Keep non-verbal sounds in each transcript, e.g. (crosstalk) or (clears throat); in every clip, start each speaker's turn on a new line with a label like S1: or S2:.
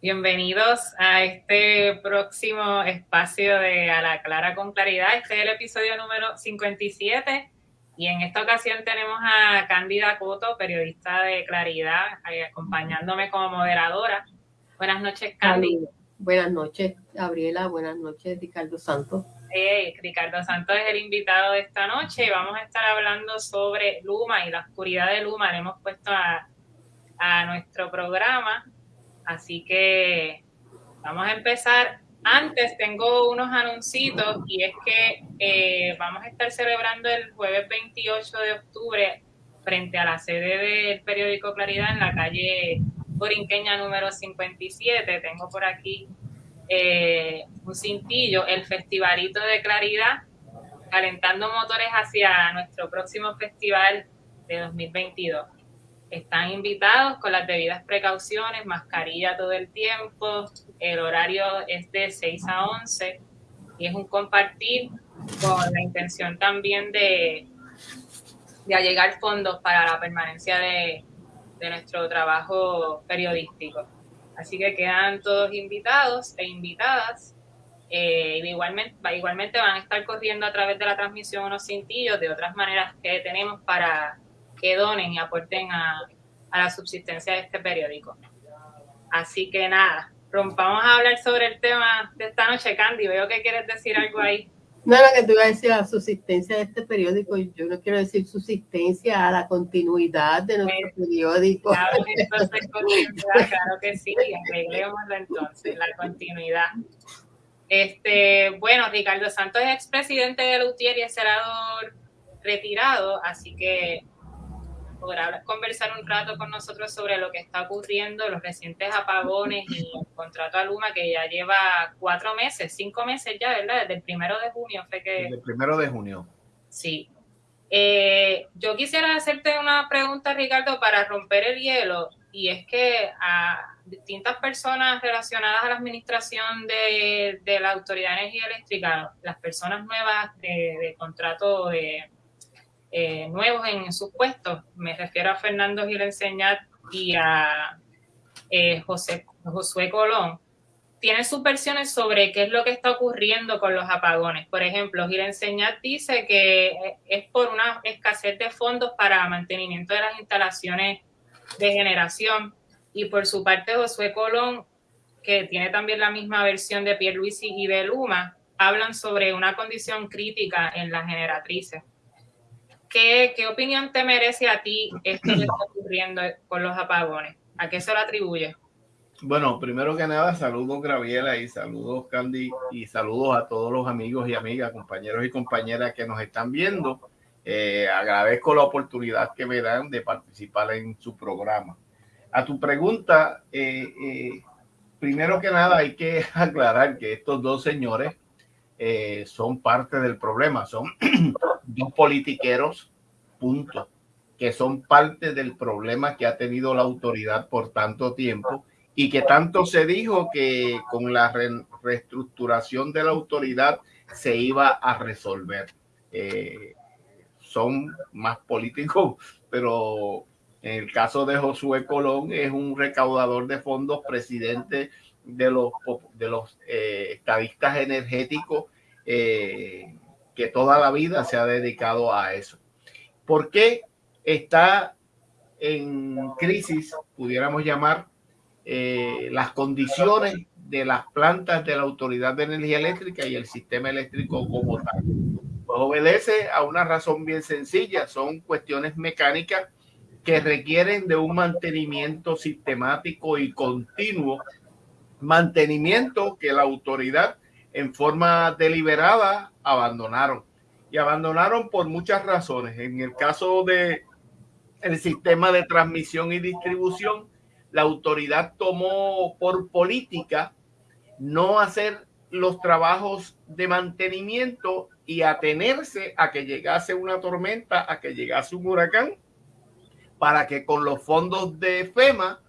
S1: Bienvenidos a este próximo espacio de A la Clara con Claridad. Este es el episodio número 57 y en esta ocasión tenemos a Cándida Coto, periodista de Claridad, acompañándome como moderadora. Buenas noches, Cándida.
S2: Buenas noches, Gabriela. Buenas noches, Ricardo Santos.
S1: Ricardo Santos es el invitado de esta noche y vamos a estar hablando sobre Luma y la oscuridad de Luma. Le hemos puesto a, a nuestro programa Así que vamos a empezar. Antes tengo unos anuncios y es que eh, vamos a estar celebrando el jueves 28 de octubre frente a la sede del periódico Claridad en la calle Borinqueña número 57. Tengo por aquí eh, un cintillo, el Festivalito de Claridad, calentando motores hacia nuestro próximo festival de 2022. Están invitados con las debidas precauciones, mascarilla todo el tiempo, el horario es de 6 a 11 y es un compartir con la intención también de, de allegar fondos para la permanencia de, nuestro trabajo periodístico. Así que quedan todos invitados e invitadas. Eh, igualmente, igualmente van a estar corriendo a través de la transmisión unos cintillos de otras maneras que tenemos para que donen y aporten a, la subsistencia de este periódico. Así que nada, rompamos a hablar sobre el tema de esta noche, Candy. Veo que quieres decir algo ahí.
S2: No, lo que tú ibas a decir, la subsistencia de este periódico, yo no quiero decir subsistencia a la continuidad de nuestro pues, periódico.
S1: Claro, entonces, (laughs) continuidad, claro que sí, arreglémoslo entonces, la continuidad. Este, bueno, Ricardo Santos es expresidente de Lutier y es senador retirado, así que podrá conversar un rato con nosotros sobre lo que está ocurriendo, los recientes apagones y el contrato a Luma que ya lleva cuatro meses, cinco meses ya, ¿verdad? Desde el primero de junio fue que...
S3: Desde el primero de junio.
S1: Sí. Eh, yo quisiera hacerte una pregunta, Ricardo, para romper el hielo, y es que a distintas personas relacionadas a la administración de, la Autoridad de Energía Eléctrica, las personas nuevas de, de contrato de eh, nuevos en sus puestos. Me refiero a Fernando Gil Enseñat y a eh, José, Josué Colón. Tienen sus versiones sobre qué es lo que está ocurriendo con los apagones. Por ejemplo, Gil Enseñat dice que es por una escasez de fondos para mantenimiento de las instalaciones de generación. Y por su parte, Josué Colón, que tiene también la misma versión de Pierluisi y de Luma, hablan sobre una condición crítica en las generatrices. ¿Qué, opinión te merece a ti esto que está ocurriendo con los apagones? ¿A qué se lo atribuye?
S3: Bueno, primero que nada, saludos Graviela y saludos Candy y saludos a todos los amigos y amigas, compañeros y compañeras que nos están viendo. Eh, agradezco la oportunidad que me dan de participar en su programa. A tu pregunta, eh, eh, primero que nada hay que (laughs) aclarar que estos dos señores son parte del problema, son (clears throat) dos politiqueros, punto, que son parte del problema que ha tenido la autoridad por tanto tiempo y que tanto se dijo que con la reestructuración de la autoridad se iba a resolver. Eh, son más políticos, (laughs) pero en el caso de Josué Colón es un recaudador de fondos, presidente de los, de los eh, estadistas energéticos. Eh, que toda la vida se ha dedicado a eso. ¿Por qué está en crisis, pudiéramos llamar, eh, las condiciones de las plantas de la Autoridad de Energía Eléctrica y el sistema eléctrico como tal? Pues obedece a una razón bien sencilla, son cuestiones mecánicas que requieren de un mantenimiento sistemático y continuo, mantenimiento que la autoridad en forma deliberada abandonaron. Y abandonaron por muchas razones. En el caso de el sistema de transmisión y distribución, la autoridad tomó por política no hacer los trabajos de mantenimiento y atenerse a que llegase una tormenta, a que llegase un huracán, para que con los fondos de FEMA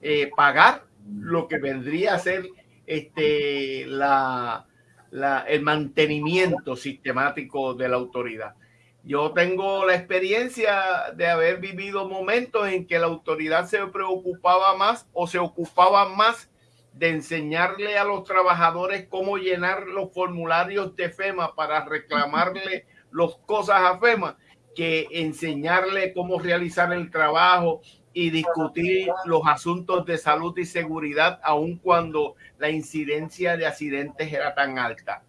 S3: eh, pagar lo que vendría a ser este, la, el mantenimiento sistemático de la autoridad. Yo tengo la experiencia de haber vivido momentos en que la autoridad se preocupaba más o se ocupaba más de enseñarle a los trabajadores cómo llenar los formularios de FEMA para reclamarle (laughs) las cosas a FEMA que enseñarle cómo realizar el trabajo y discutir los asuntos de salud y seguridad, aun cuando la incidencia de accidentes era tan alta.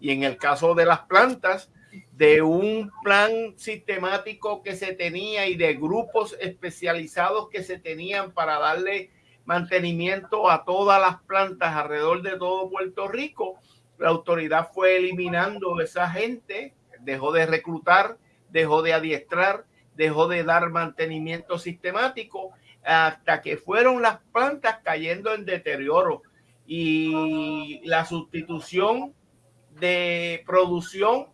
S3: Y en el caso de las plantas, de un plan sistemático que se tenía y de grupos especializados que se tenían para darle mantenimiento a todas las plantas alrededor de todo Puerto Rico, la autoridad fue eliminando esa gente, dejó de reclutar, dejó de adiestrar, dejó de dar mantenimiento sistemático hasta que fueron las plantas cayendo en deterioro y la sustitución de producción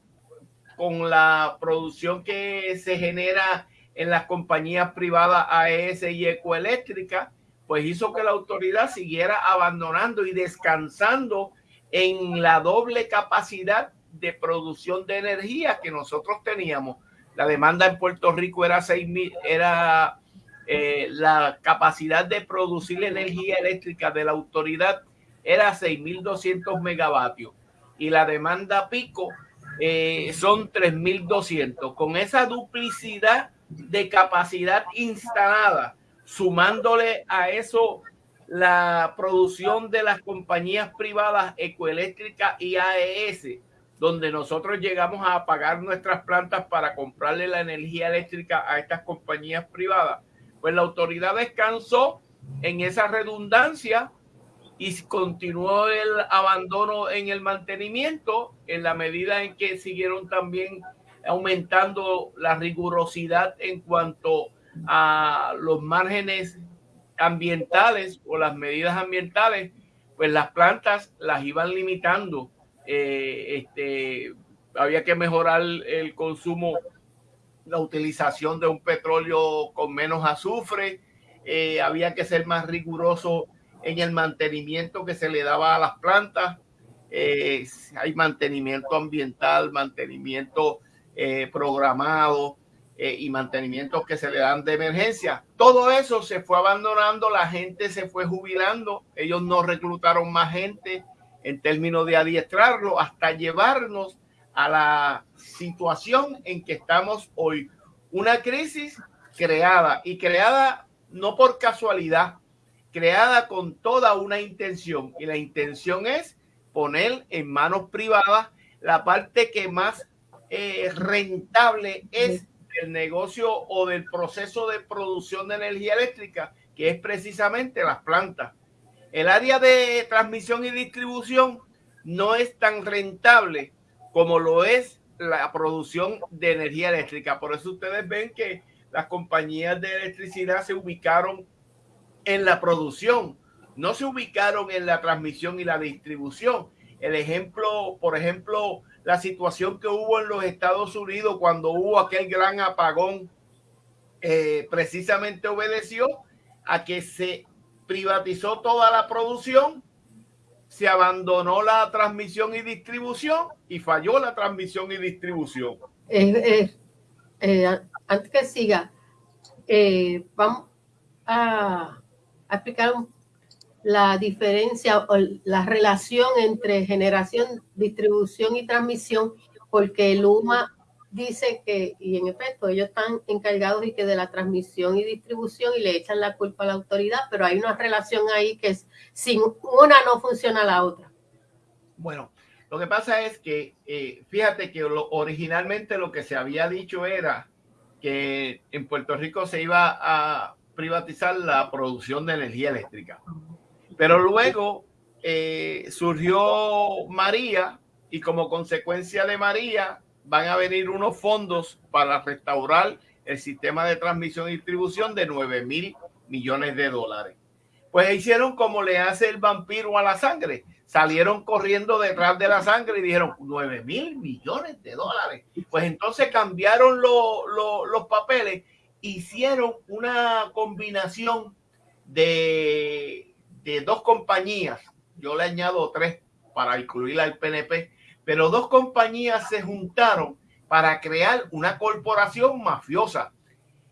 S3: con la producción que se genera en las compañías privadas AES y Ecoeléctrica, pues hizo que la autoridad siguiera abandonando y descansando en la doble capacidad de producción de energía que nosotros teníamos. La demanda en Puerto Rico era seis mil, era eh, la capacidad de producir energía eléctrica de la autoridad era 6.200 megavatios y la demanda pico eh, son 3.200. Con esa duplicidad de capacidad instalada, sumándole a eso la producción de las compañías privadas Ecoeléctrica y AES, donde nosotros llegamos a pagar nuestras plantas para comprarle la energía eléctrica a estas compañías privadas, pues la autoridad descansó en esa redundancia y continuó el abandono en el mantenimiento en la medida en que siguieron también aumentando la rigurosidad en cuanto a los márgenes ambientales o las medidas ambientales, pues las plantas las iban limitando. Eh, este, había que mejorar el consumo, la utilización de un petróleo con menos azufre, eh, había que ser más riguroso en el mantenimiento que se le daba a las plantas. Eh, hay mantenimiento ambiental, mantenimiento programado y mantenimientos que se le dan de emergencia. Todo eso se fue abandonando, la gente se fue jubilando, ellos no reclutaron más gente en términos de adiestrarlo hasta llevarnos a la situación en que estamos hoy. Una crisis creada y creada no por casualidad, creada con toda una intención y la intención es poner en manos privadas la parte que más eh, rentable es el negocio o del proceso de producción de energía eléctrica, que es precisamente las plantas. El área de transmisión y distribución no es tan rentable como lo es la producción de energía eléctrica. Por eso ustedes ven que las compañías de electricidad se ubicaron en la producción, no se ubicaron en la transmisión y la distribución. El ejemplo, por ejemplo, la situación que hubo en los Estados Unidos cuando hubo aquel gran apagón, eh, precisamente obedeció a que se privatizó toda la producción, se abandonó la transmisión y distribución y falló la transmisión y distribución.
S2: Eh, antes que siga, eh, vamos a explicar la diferencia o la relación entre generación, distribución y transmisión, porque el UMA dice que, y en efecto, ellos están encargados y que de la transmisión y distribución y le echan la culpa a la autoridad, pero hay una relación ahí que es, sin una no funciona la otra.
S3: Bueno, lo que pasa es que, eh, fíjate que originalmente lo que se había dicho era que en Puerto Rico se iba a privatizar la producción de energía eléctrica. Pero luego eh, surgió María y como consecuencia de María van a venir unos fondos para restaurar el sistema de transmisión y distribución de 9 mil millones de dólares. Pues hicieron como le hace el vampiro a la sangre. Salieron corriendo detrás de la sangre y dijeron 9 mil millones de dólares. Pues entonces cambiaron los papeles hicieron una combinación de, dos compañías, yo le añado tres para incluir al PNP, pero dos compañías se juntaron para crear una corporación mafiosa.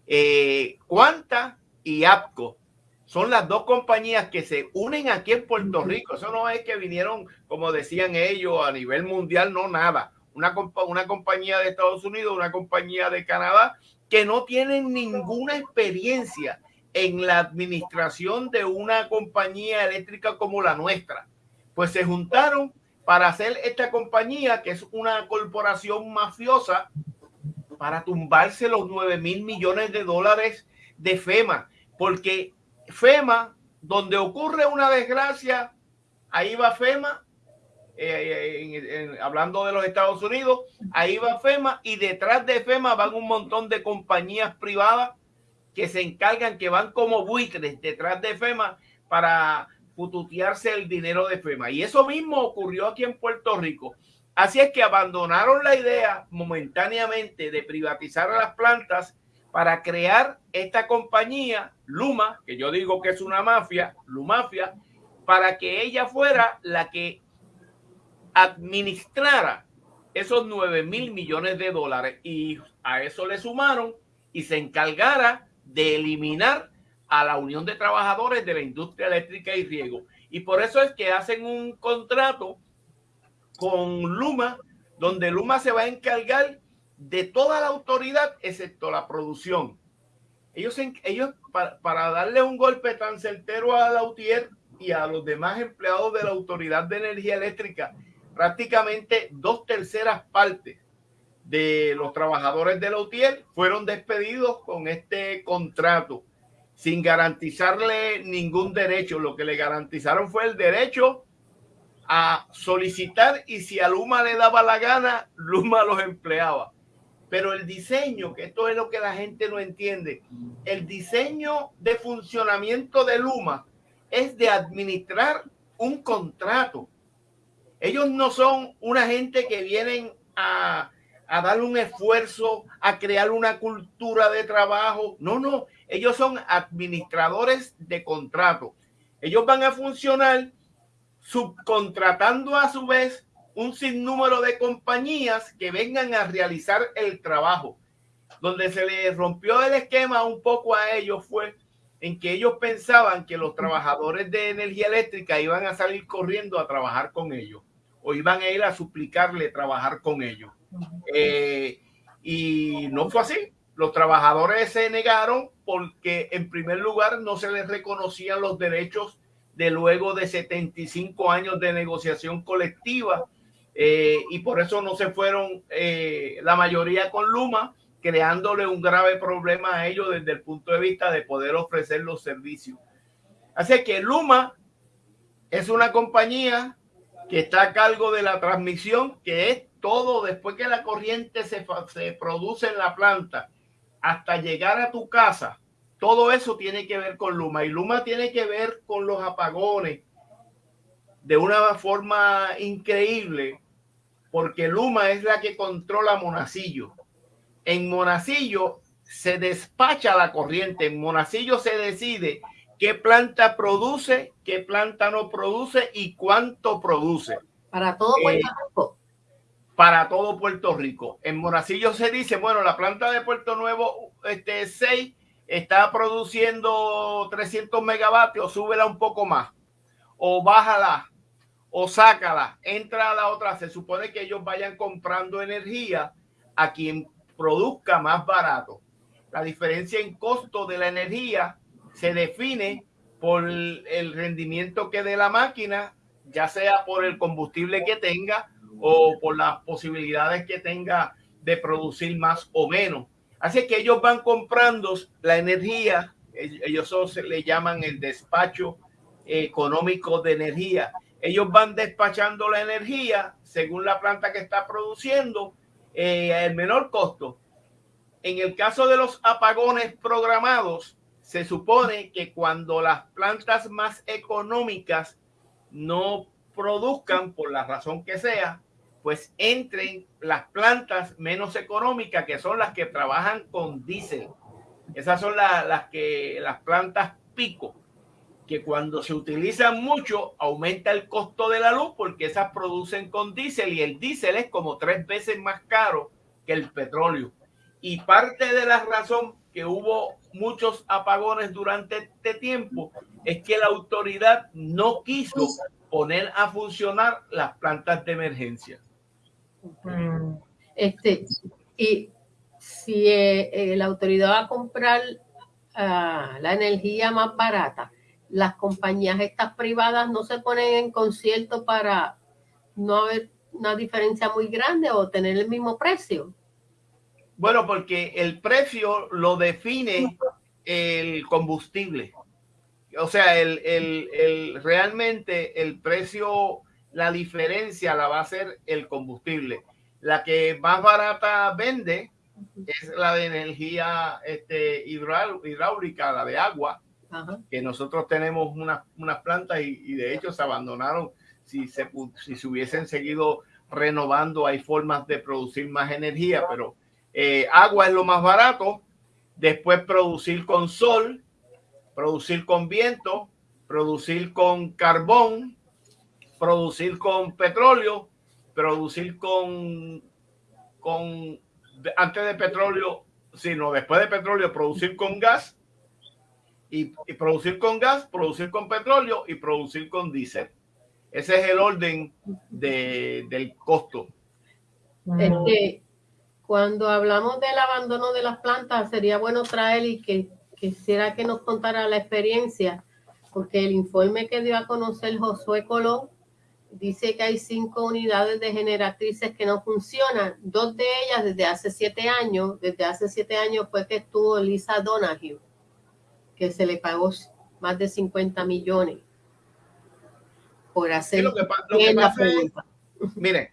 S3: Eh, Cuanta y APCO son las dos compañías que se unen aquí en Puerto Rico. Eso no es que vinieron, como decían ellos, a nivel mundial, no nada. Una compañía de Estados Unidos, una compañía de Canadá, que no tienen ninguna experiencia en la administración de una compañía eléctrica como la nuestra. Pues se juntaron para hacer esta compañía, que es una corporación mafiosa, para tumbarse los 9 mil millones de dólares de FEMA, porque FEMA, donde ocurre una desgracia, ahí va FEMA, eh, hablando de los Estados Unidos, ahí va FEMA y detrás de FEMA van un montón de compañías privadas que se encargan, que van como buitres detrás de FEMA para pututearse el dinero de FEMA. Y eso mismo ocurrió aquí en Puerto Rico. Así es que abandonaron la idea momentáneamente de privatizar las plantas para crear esta compañía, Luma, que yo digo que es una mafia, Lumafia, para que ella fuera la que administrara esos 9 mil millones de dólares y a eso le sumaron y se encargara de eliminar a la Unión de Trabajadores de la Industria Eléctrica y Riego. Y por eso es que hacen un contrato con Luma, donde Luma se va a encargar de toda la autoridad, excepto la producción. Ellos, ellos para, darle un golpe tan certero a la UTIER y a los demás empleados de la Autoridad de Energía Eléctrica, prácticamente dos terceras partes de los trabajadores de la UTIER fueron despedidos con este contrato sin garantizarle ningún derecho. Lo que le garantizaron fue el derecho a solicitar y si a Luma le daba la gana, Luma los empleaba. Pero el diseño, que esto es lo que la gente no entiende, el diseño de funcionamiento de Luma es de administrar un contrato. Ellos no son una gente que vienen a, a dar un esfuerzo, a crear una cultura de trabajo. No, no, ellos son administradores de contrato. Ellos van a funcionar subcontratando a su vez un sinnúmero de compañías que vengan a realizar el trabajo. Donde se les rompió el esquema un poco a ellos fue en que ellos pensaban que los trabajadores de energía eléctrica iban a salir corriendo a trabajar con ellos o iban a ir a suplicarle trabajar con ellos. Eh, y no fue así. Los trabajadores se negaron porque en primer lugar no se les reconocían los derechos de luego de 75 años de negociación colectiva eh, y por eso no se fueron eh, la mayoría con Luma, creándole un grave problema a ellos desde el punto de vista de poder ofrecer los servicios. Así que Luma es una compañía que está a cargo de la transmisión, que es todo después que la corriente se, se produce en la planta hasta llegar a tu casa. Todo eso tiene que ver con Luma y Luma tiene que ver con los apagones de una forma increíble porque Luma es la que controla Monacillo. En Monacillo se despacha la corriente, en Monacillo se decide qué planta produce, qué planta no produce y cuánto produce.
S2: Para todo Puerto eh, Rico.
S3: Para todo Puerto Rico. En Monacillo se dice, bueno, la planta de Puerto Nuevo este 6 está produciendo 300 megavatios, súbela un poco más o bájala o sácala, entra a la otra. Se supone que ellos vayan comprando energía a quien produzca más barato. La diferencia en costo de la energía se define por el rendimiento que dé la máquina, ya sea por el combustible que tenga o por las posibilidades que tenga de producir más o menos. Así que ellos van comprando la energía, ellos se le llaman el despacho económico de energía ellos van despachando la energía según la planta que está produciendo eh, el menor costo. En el caso de los apagones programados, se supone que cuando las plantas más económicas no produzcan por la razón que sea, pues entren las plantas menos económicas, que son las que trabajan con diésel. Esas son las que las plantas pico que cuando se utilizan mucho aumenta el costo de la luz porque esas producen con diésel y el diésel es como tres veces más caro que el petróleo. Y parte de la razón que hubo muchos apagones durante este tiempo es que la autoridad no quiso poner a funcionar las plantas de emergencia.
S2: Este, y si eh, eh, la autoridad va a comprar ah, la energía más barata, las compañías estas privadas no se ponen en concierto para no haber una diferencia muy grande o tener el mismo precio.
S3: Bueno, porque el precio lo define el combustible. O sea, el, el, el, realmente el precio, la diferencia la va a ser el combustible. La que más barata vende es la de energía este, hidráulica, la de agua, que nosotros tenemos unas, unas plantas y, y, de hecho se abandonaron. Si se, si se hubiesen seguido renovando, hay formas de producir más energía, pero eh, agua es lo más barato. Después producir con sol, producir con viento, producir con carbón, producir con petróleo, producir con, con antes de petróleo, sino después de petróleo, producir con gas y, y, producir con gas, producir con petróleo y producir con diésel. Ese es el orden de, del costo.
S2: Este, cuando hablamos del abandono de las plantas, sería bueno traer y que quisiera que nos contara la experiencia, porque el informe que dio a conocer Josué Colón dice que hay cinco unidades de generatrices que no funcionan, dos de ellas desde hace siete años, desde hace siete años fue que estuvo Lisa Donahue, que se le pagó más de 50 millones por hacer
S3: lo que, lo que pasa es, mire,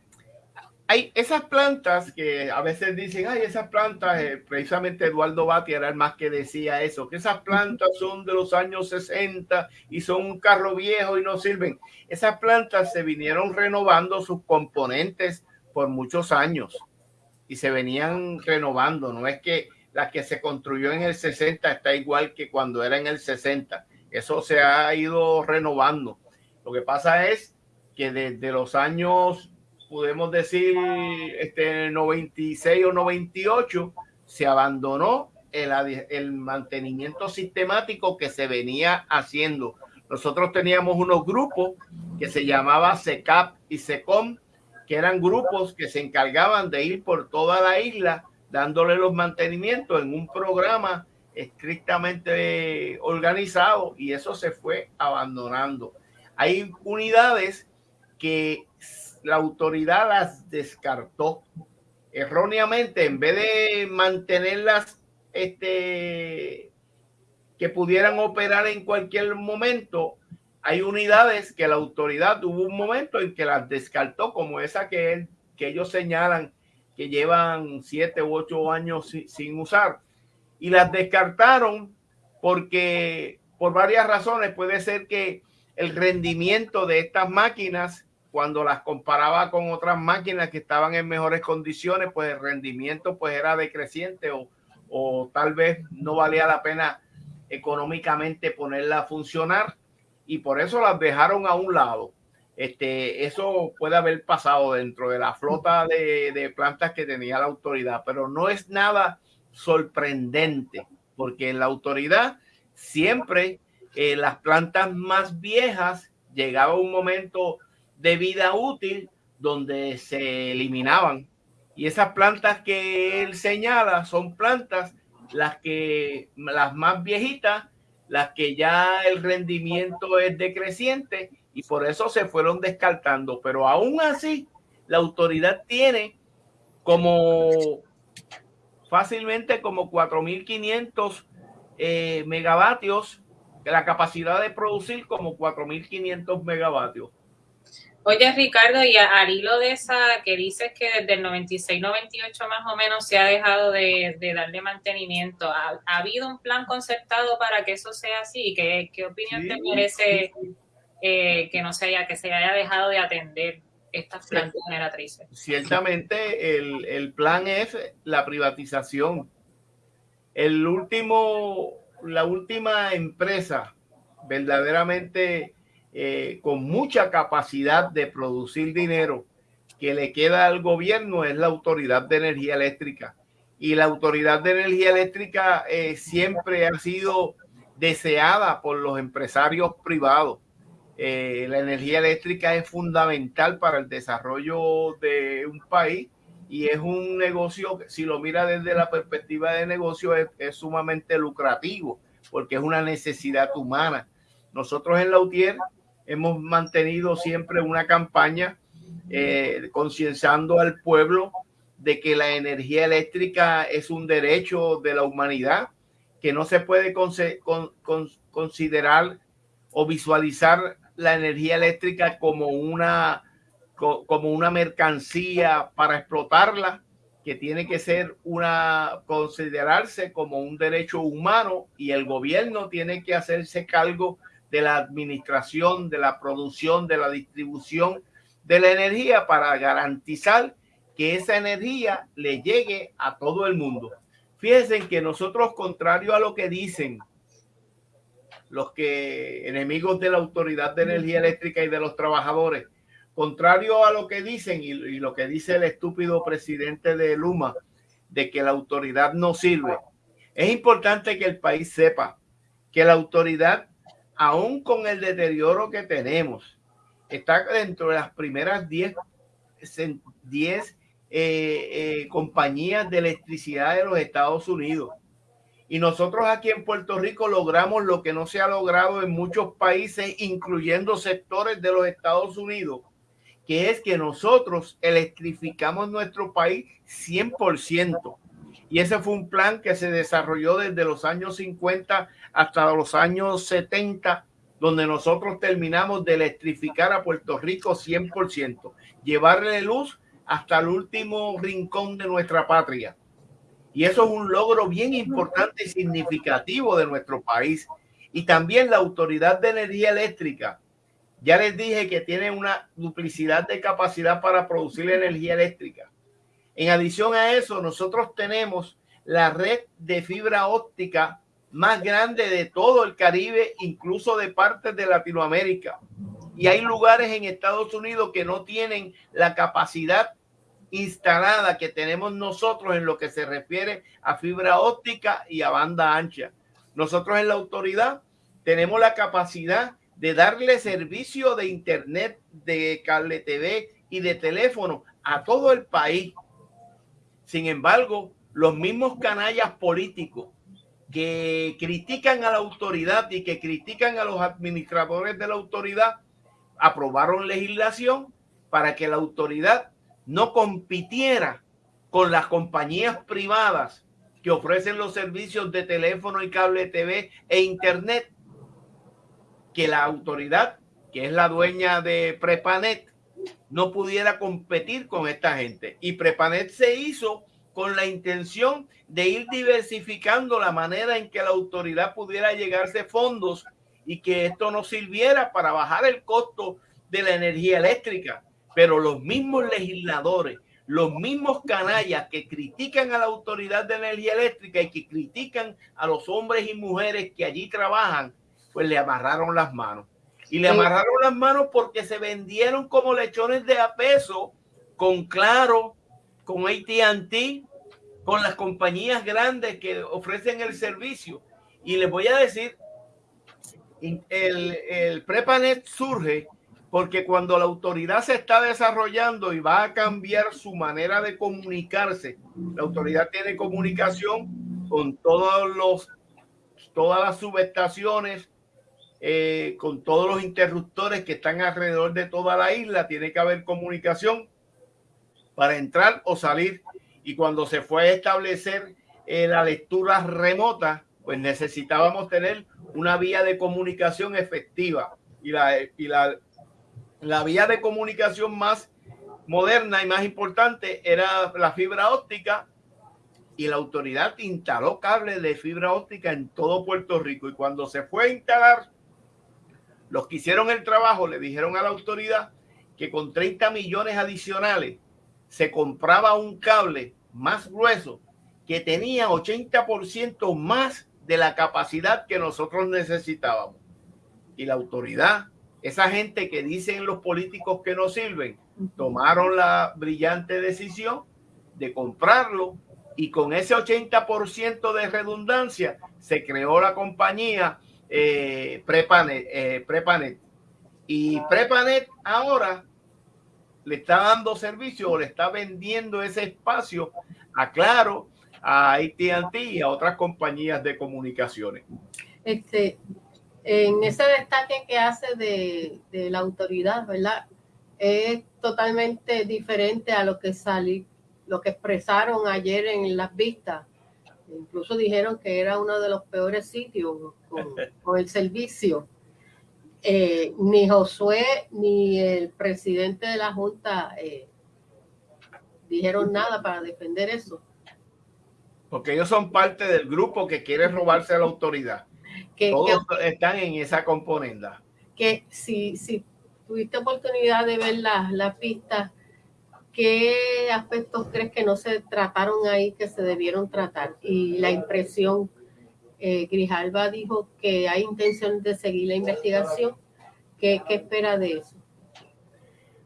S3: hay esas plantas que a veces dicen, ay, esas plantas, eh, precisamente Eduardo Bati era el más que decía eso, que esas plantas son de los años 60 y son un carro viejo y no sirven. Esas plantas se vinieron renovando sus componentes por muchos años y se venían renovando. No es que la que se construyó en el 60 está igual que cuando era en el 60. Eso se ha ido renovando. Lo que pasa es que desde los años podemos decir, este 96 o 98, se abandonó el, el mantenimiento sistemático que se venía haciendo. Nosotros teníamos unos grupos que se llamaba SECAP y SECOM, que eran grupos que se encargaban de ir por toda la isla dándole los mantenimientos en un programa estrictamente organizado y eso se fue abandonando. Hay unidades que la autoridad las descartó erróneamente en vez de mantenerlas este, que pudieran operar en cualquier momento. Hay unidades que la autoridad tuvo un momento en que las descartó, como esa que, que ellos señalan que llevan siete u ocho años sin, sin usar. Y las descartaron porque por varias razones puede ser que el rendimiento de estas máquinas cuando las comparaba con otras máquinas que estaban en mejores condiciones, pues el rendimiento pues era decreciente o, o tal vez no valía la pena económicamente ponerla a funcionar y por eso las dejaron a un lado. Este, eso puede haber pasado dentro de la flota de, de plantas que tenía la autoridad, pero no es nada sorprendente porque en la autoridad siempre eh, las plantas más viejas llegaba un momento de vida útil donde se eliminaban. Y esas plantas que él señala son plantas las que las más viejitas, las que ya el rendimiento es decreciente y por eso se fueron descartando. Pero aún así, la autoridad tiene como fácilmente como 4.500 eh, megavatios, la capacidad de producir como 4.500 megavatios.
S1: Oye, Ricardo, y al hilo de esa que dices que desde el 96-98 más o menos se ha dejado de, darle mantenimiento, ¿Ha, habido un plan concertado para que eso sea así? ¿Qué, qué opinión te merece eh, que no se haya, que se haya dejado de atender estas plantas generatrices?
S3: Ciertamente el, el plan es la privatización. El último, la última empresa verdaderamente eh, con mucha capacidad de producir dinero que le queda al gobierno es la Autoridad de Energía Eléctrica. y la Autoridad de Energía Eléctrica eh, siempre ha sido deseada por los empresarios privados. Eh, la energía eléctrica es fundamental para el desarrollo de un país y es un negocio, si lo mira desde la perspectiva de negocio, es, sumamente lucrativo porque es una necesidad humana. Nosotros en la UTIER hemos mantenido siempre una campaña eh, concienciando al pueblo de que la energía eléctrica es un derecho de la humanidad, que no se puede considerar o visualizar la energía eléctrica como una, como una mercancía para explotarla, que tiene que ser una, considerarse como un derecho humano y el gobierno tiene que hacerse cargo de la administración, de la producción, de la distribución de la energía para garantizar que esa energía le llegue a todo el mundo. Fíjense que nosotros, contrario a lo que dicen los que enemigos de la Autoridad de Energía Eléctrica y de los trabajadores, contrario a lo que dicen y, y lo que dice el estúpido presidente de Luma, de que la autoridad no sirve, es importante que el país sepa que la autoridad, aún con el deterioro que tenemos, está dentro de las primeras 10 10 eh, eh, compañías de electricidad de los Estados Unidos. Y nosotros aquí en Puerto Rico logramos lo que no se ha logrado en muchos países, incluyendo sectores de los Estados Unidos, que es que nosotros electrificamos nuestro país 100%. Y ese fue un plan que se desarrolló desde los años 50 hasta los años 70, donde nosotros terminamos de electrificar a Puerto Rico 100%, llevarle luz hasta el último rincón de nuestra patria. Y eso es un logro bien importante y significativo de nuestro país. Y también la Autoridad de Energía Eléctrica. Ya les dije que tiene una duplicidad de capacidad para producir energía eléctrica. En adición a eso, nosotros tenemos la red de fibra óptica más grande de todo el Caribe, incluso de partes de Latinoamérica. Y hay lugares en Estados Unidos que no tienen la capacidad instalada que tenemos nosotros en lo que se refiere a fibra óptica y a banda ancha. Nosotros en la autoridad tenemos la capacidad de darle servicio de internet, de cable TV y de teléfono a todo el país. Sin embargo, los mismos canallas políticos que critican a la autoridad y que critican a los administradores de la autoridad aprobaron legislación para que la autoridad no compitiera con las compañías privadas que ofrecen los servicios de teléfono y cable TV e internet, que la autoridad, que es la dueña de Prepanet, no pudiera competir con esta gente. Y Prepanet se hizo con la intención de ir diversificando la manera en que la autoridad pudiera llegarse fondos y que esto no sirviera para bajar el costo de la energía eléctrica pero los mismos legisladores, los mismos canallas que critican a la Autoridad de Energía Eléctrica y que critican a los hombres y mujeres que allí trabajan, pues le amarraron las manos. Y le amarraron las manos porque se vendieron como lechones de a peso con Claro, con AT&T, con las compañías grandes que ofrecen el servicio. Y les voy a decir, el, el Prepanet surge porque cuando la autoridad se está desarrollando y va a cambiar su manera de comunicarse, la autoridad tiene comunicación con todos los, todas las subestaciones, eh, con todos los interruptores que están alrededor de toda la isla, tiene que haber comunicación para entrar o salir. Y cuando se fue a establecer eh, la lectura remota, pues necesitábamos tener una vía de comunicación efectiva. Y la, y la la vía de comunicación más moderna y más importante era la fibra óptica y la autoridad instaló cables de fibra óptica en todo Puerto Rico y cuando se fue a instalar, los que hicieron el trabajo le dijeron a la autoridad que con 30 millones adicionales se compraba un cable más grueso que tenía 80% más de la capacidad que nosotros necesitábamos. Y la autoridad esa gente que dicen los políticos que no sirven, tomaron la brillante decisión de comprarlo y con ese 80% de redundancia se creó la compañía eh, Prepanet, eh, Prepanet. Y Prepanet ahora le está dando servicio o le está vendiendo ese espacio a Claro, a AT&T y a otras compañías de comunicaciones.
S2: Este, en ese destaque que hace de, de la autoridad, ¿verdad? Es totalmente diferente a lo que salí, lo que expresaron ayer en las vistas. Incluso dijeron que era uno de los peores sitios (laughs) con, el servicio. Eh, ni Josué ni el presidente de la Junta eh, dijeron nada para defender eso.
S3: Porque ellos son parte del grupo que quiere robarse a la autoridad. Que, Todos están en esa componenda.
S2: Que si, si tuviste oportunidad de ver las, las pistas, ¿qué aspectos crees que no se trataron ahí que se debieron tratar? Y la impresión, eh, Grijalba dijo que hay intención de seguir la investigación. ¿Qué, ¿Qué espera de eso?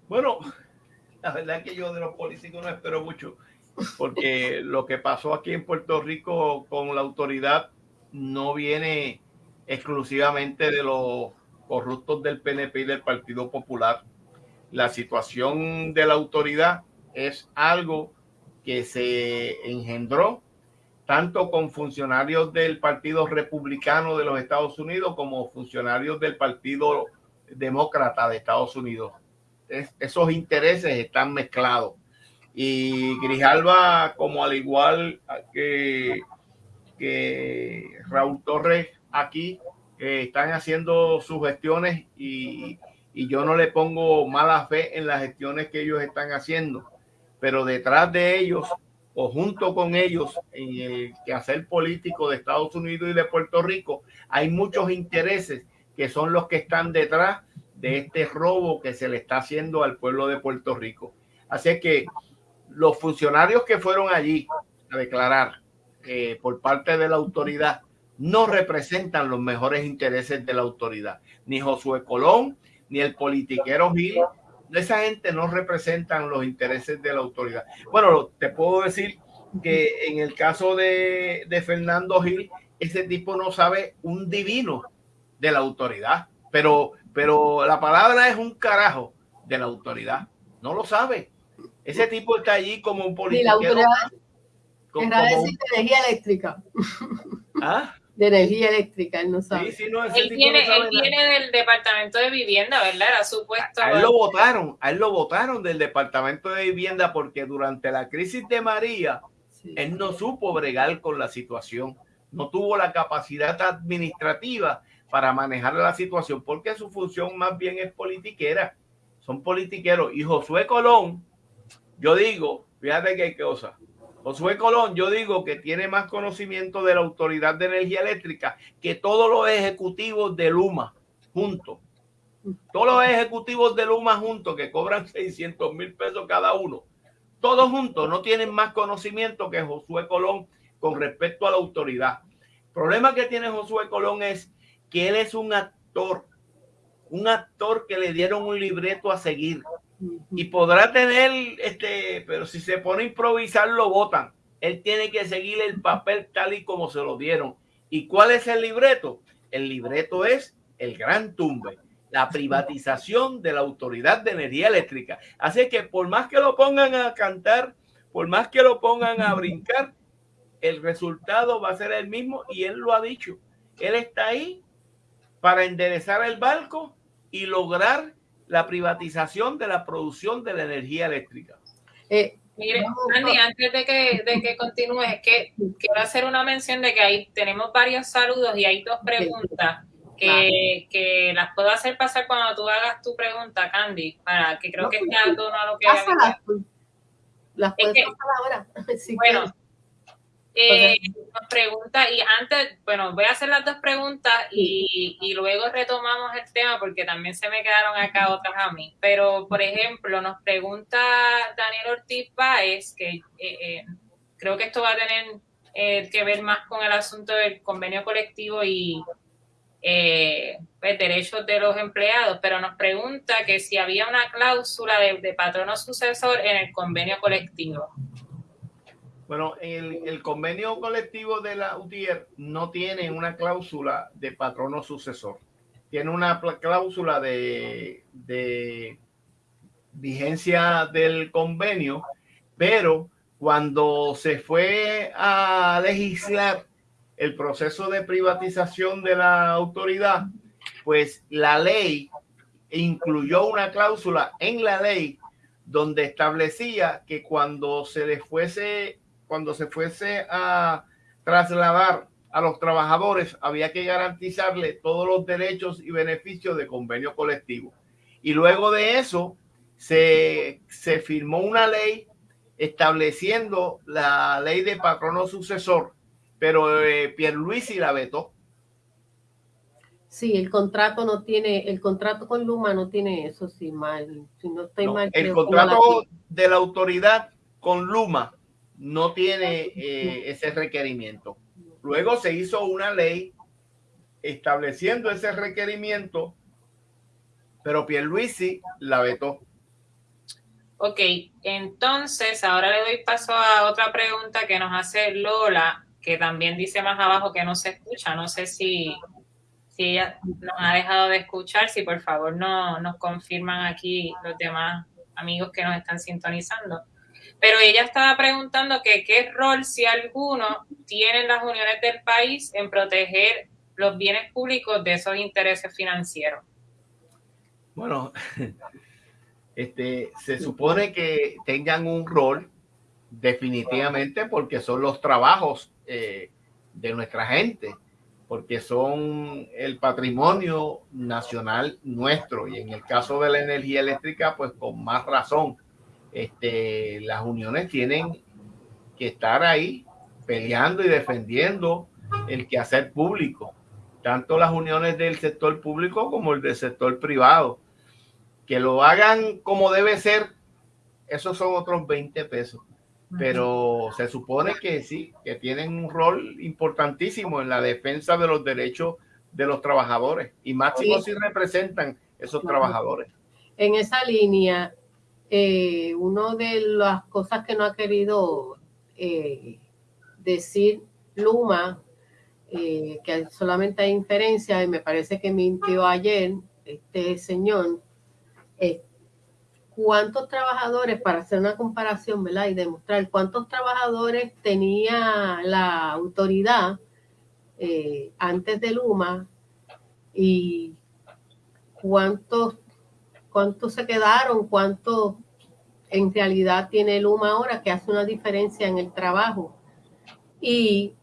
S3: Bueno, la verdad que yo de los políticos no espero mucho porque lo que pasó aquí en Puerto Rico con la autoridad no viene exclusivamente de los corruptos del PNP y del Partido Popular. La situación de la autoridad es algo que se engendró tanto con funcionarios del Partido Republicano de los Estados Unidos como funcionarios del Partido Demócrata de Estados Unidos. esos intereses están mezclados y Grijalba, como al igual que, Raúl Torres aquí, están haciendo sus gestiones y, y yo no le pongo mala fe en las gestiones que ellos están haciendo, pero detrás de ellos o junto con ellos en el quehacer político de Estados Unidos y de Puerto Rico, hay muchos intereses que son los que están detrás de este robo que se le está haciendo al pueblo de Puerto Rico. Así que los funcionarios que fueron allí a declarar eh, por parte de la autoridad no representan los mejores intereses de la autoridad. Ni Josué Colón, ni el politiquero Gil, esa gente no representan los intereses de la autoridad. Bueno, te puedo decir que en el caso de, de Fernando Gil, ese tipo no sabe un divino de la autoridad, pero, pero la palabra es un carajo de la autoridad, no lo sabe. Ese tipo está allí como un político. la autoridad
S2: como, de energía eléctrica. ¿Ah? De energía eléctrica, él no sabe. Sí, sí, no,
S1: él viene, él viene del departamento de vivienda, ¿verdad? Era supuesto.
S3: A, él lo votaron, a él lo votaron del departamento de vivienda porque durante la crisis de María, él no supo bregar con la situación, no tuvo la capacidad administrativa para manejar la situación porque su función más bien es politiquera. Son politiqueros. Y Josué Colón, yo digo, fíjate qué cosa. Josué Colón, yo digo que tiene más conocimiento de la Autoridad de Energía Eléctrica que todos los ejecutivos de Luma juntos. Todos los ejecutivos de Luma juntos que cobran (laughs) 600 mil pesos cada uno. Todos juntos no tienen más conocimiento que Josué Colón con respecto a la autoridad. El problema que tiene Josué Colón es que él es un actor, un actor que le dieron un libreto a seguir y podrá tener, este, pero si se pone a improvisar, lo votan. Él tiene que seguir el papel tal y como se lo dieron. ¿Y cuál es el libreto? El libreto es el gran tumbe, la privatización de la Autoridad de Energía Eléctrica. Así que por más que lo pongan a cantar, por más que lo pongan a brincar, el resultado va a ser el mismo y él lo ha dicho. Él está ahí para enderezar el barco y lograr la privatización de la producción de la energía eléctrica.
S1: Eh, mire, Andy, antes de que, de que continúes, es que quiero hacer una mención de que ahí tenemos varios saludos y hay dos preguntas que, que las puedo hacer pasar cuando tú hagas tu pregunta, Candy, para que creo que tono a lo que...
S2: Las puedes pasar ahora. (laughs)
S1: bueno, eh, nos pregunta, y antes, bueno, voy a hacer las dos preguntas y, y, luego retomamos el tema porque también se me quedaron acá otras a mí. Pero, por ejemplo, nos pregunta Daniel Ortiz Páez, que eh, eh, creo que esto va a tener que ver más con el asunto del convenio colectivo y pues, derechos de los empleados, pero nos pregunta que si había una cláusula de, de patrono sucesor en el convenio colectivo.
S3: El, el, convenio colectivo de la UTIER no tiene una cláusula de patrono sucesor. Tiene una cláusula de, de vigencia del convenio, pero cuando se fue a legislar el proceso de privatización de la autoridad, pues la ley incluyó una cláusula en la ley donde establecía que cuando se le fuese, cuando se fuese a trasladar a los trabajadores, había que garantizarle todos los derechos y beneficios de convenio colectivo. Y luego de eso, se, se firmó una ley estableciendo la ley de patrono sucesor, pero eh, Pierluisi la vetó.
S2: Sí, el contrato no tiene, el contrato con Luma no tiene eso, sí, mal. Si no estoy mal.
S3: El contrato de la autoridad con Luma no tiene eh, ese requerimiento. Luego se hizo una ley estableciendo ese requerimiento, pero Pierluisi la vetó.
S1: Ok, entonces ahora le doy paso a otra pregunta que nos hace Lola, que también dice más abajo que no se escucha. No sé si si ella nos ha dejado de escuchar, si por favor no, nos confirman aquí los demás amigos que nos están sintonizando. Pero ella estaba preguntando que qué rol, si alguno, tienen las uniones del país en proteger los bienes públicos de esos intereses financieros.
S3: Bueno, (laughs) este, se supone que tengan un rol definitivamente porque son los trabajos eh, de nuestra gente porque son el patrimonio nacional nuestro y en el caso de la energía eléctrica, pues con más razón, este, las uniones tienen que estar ahí peleando y defendiendo el quehacer público, tanto las uniones del sector público como el del sector privado. Que lo hagan como debe ser, esos son otros 20 pesos. Pero se supone que sí, que tienen un rol importantísimo en la defensa de los derechos de los trabajadores. Y máximo si representan esos trabajadores.
S2: En esa línea, eh, una de las cosas que no ha querido eh, decir Luma, eh, que solamente hay inferencia, y me parece que mintió ayer este señor, cuántos trabajadores, para hacer una comparación, ¿verdad? Y demostrar cuántos trabajadores tenía la autoridad eh, antes de Luma y cuántos, cuántos se quedaron, cuántos en realidad tiene Luma ahora, que hace una diferencia en el trabajo. Y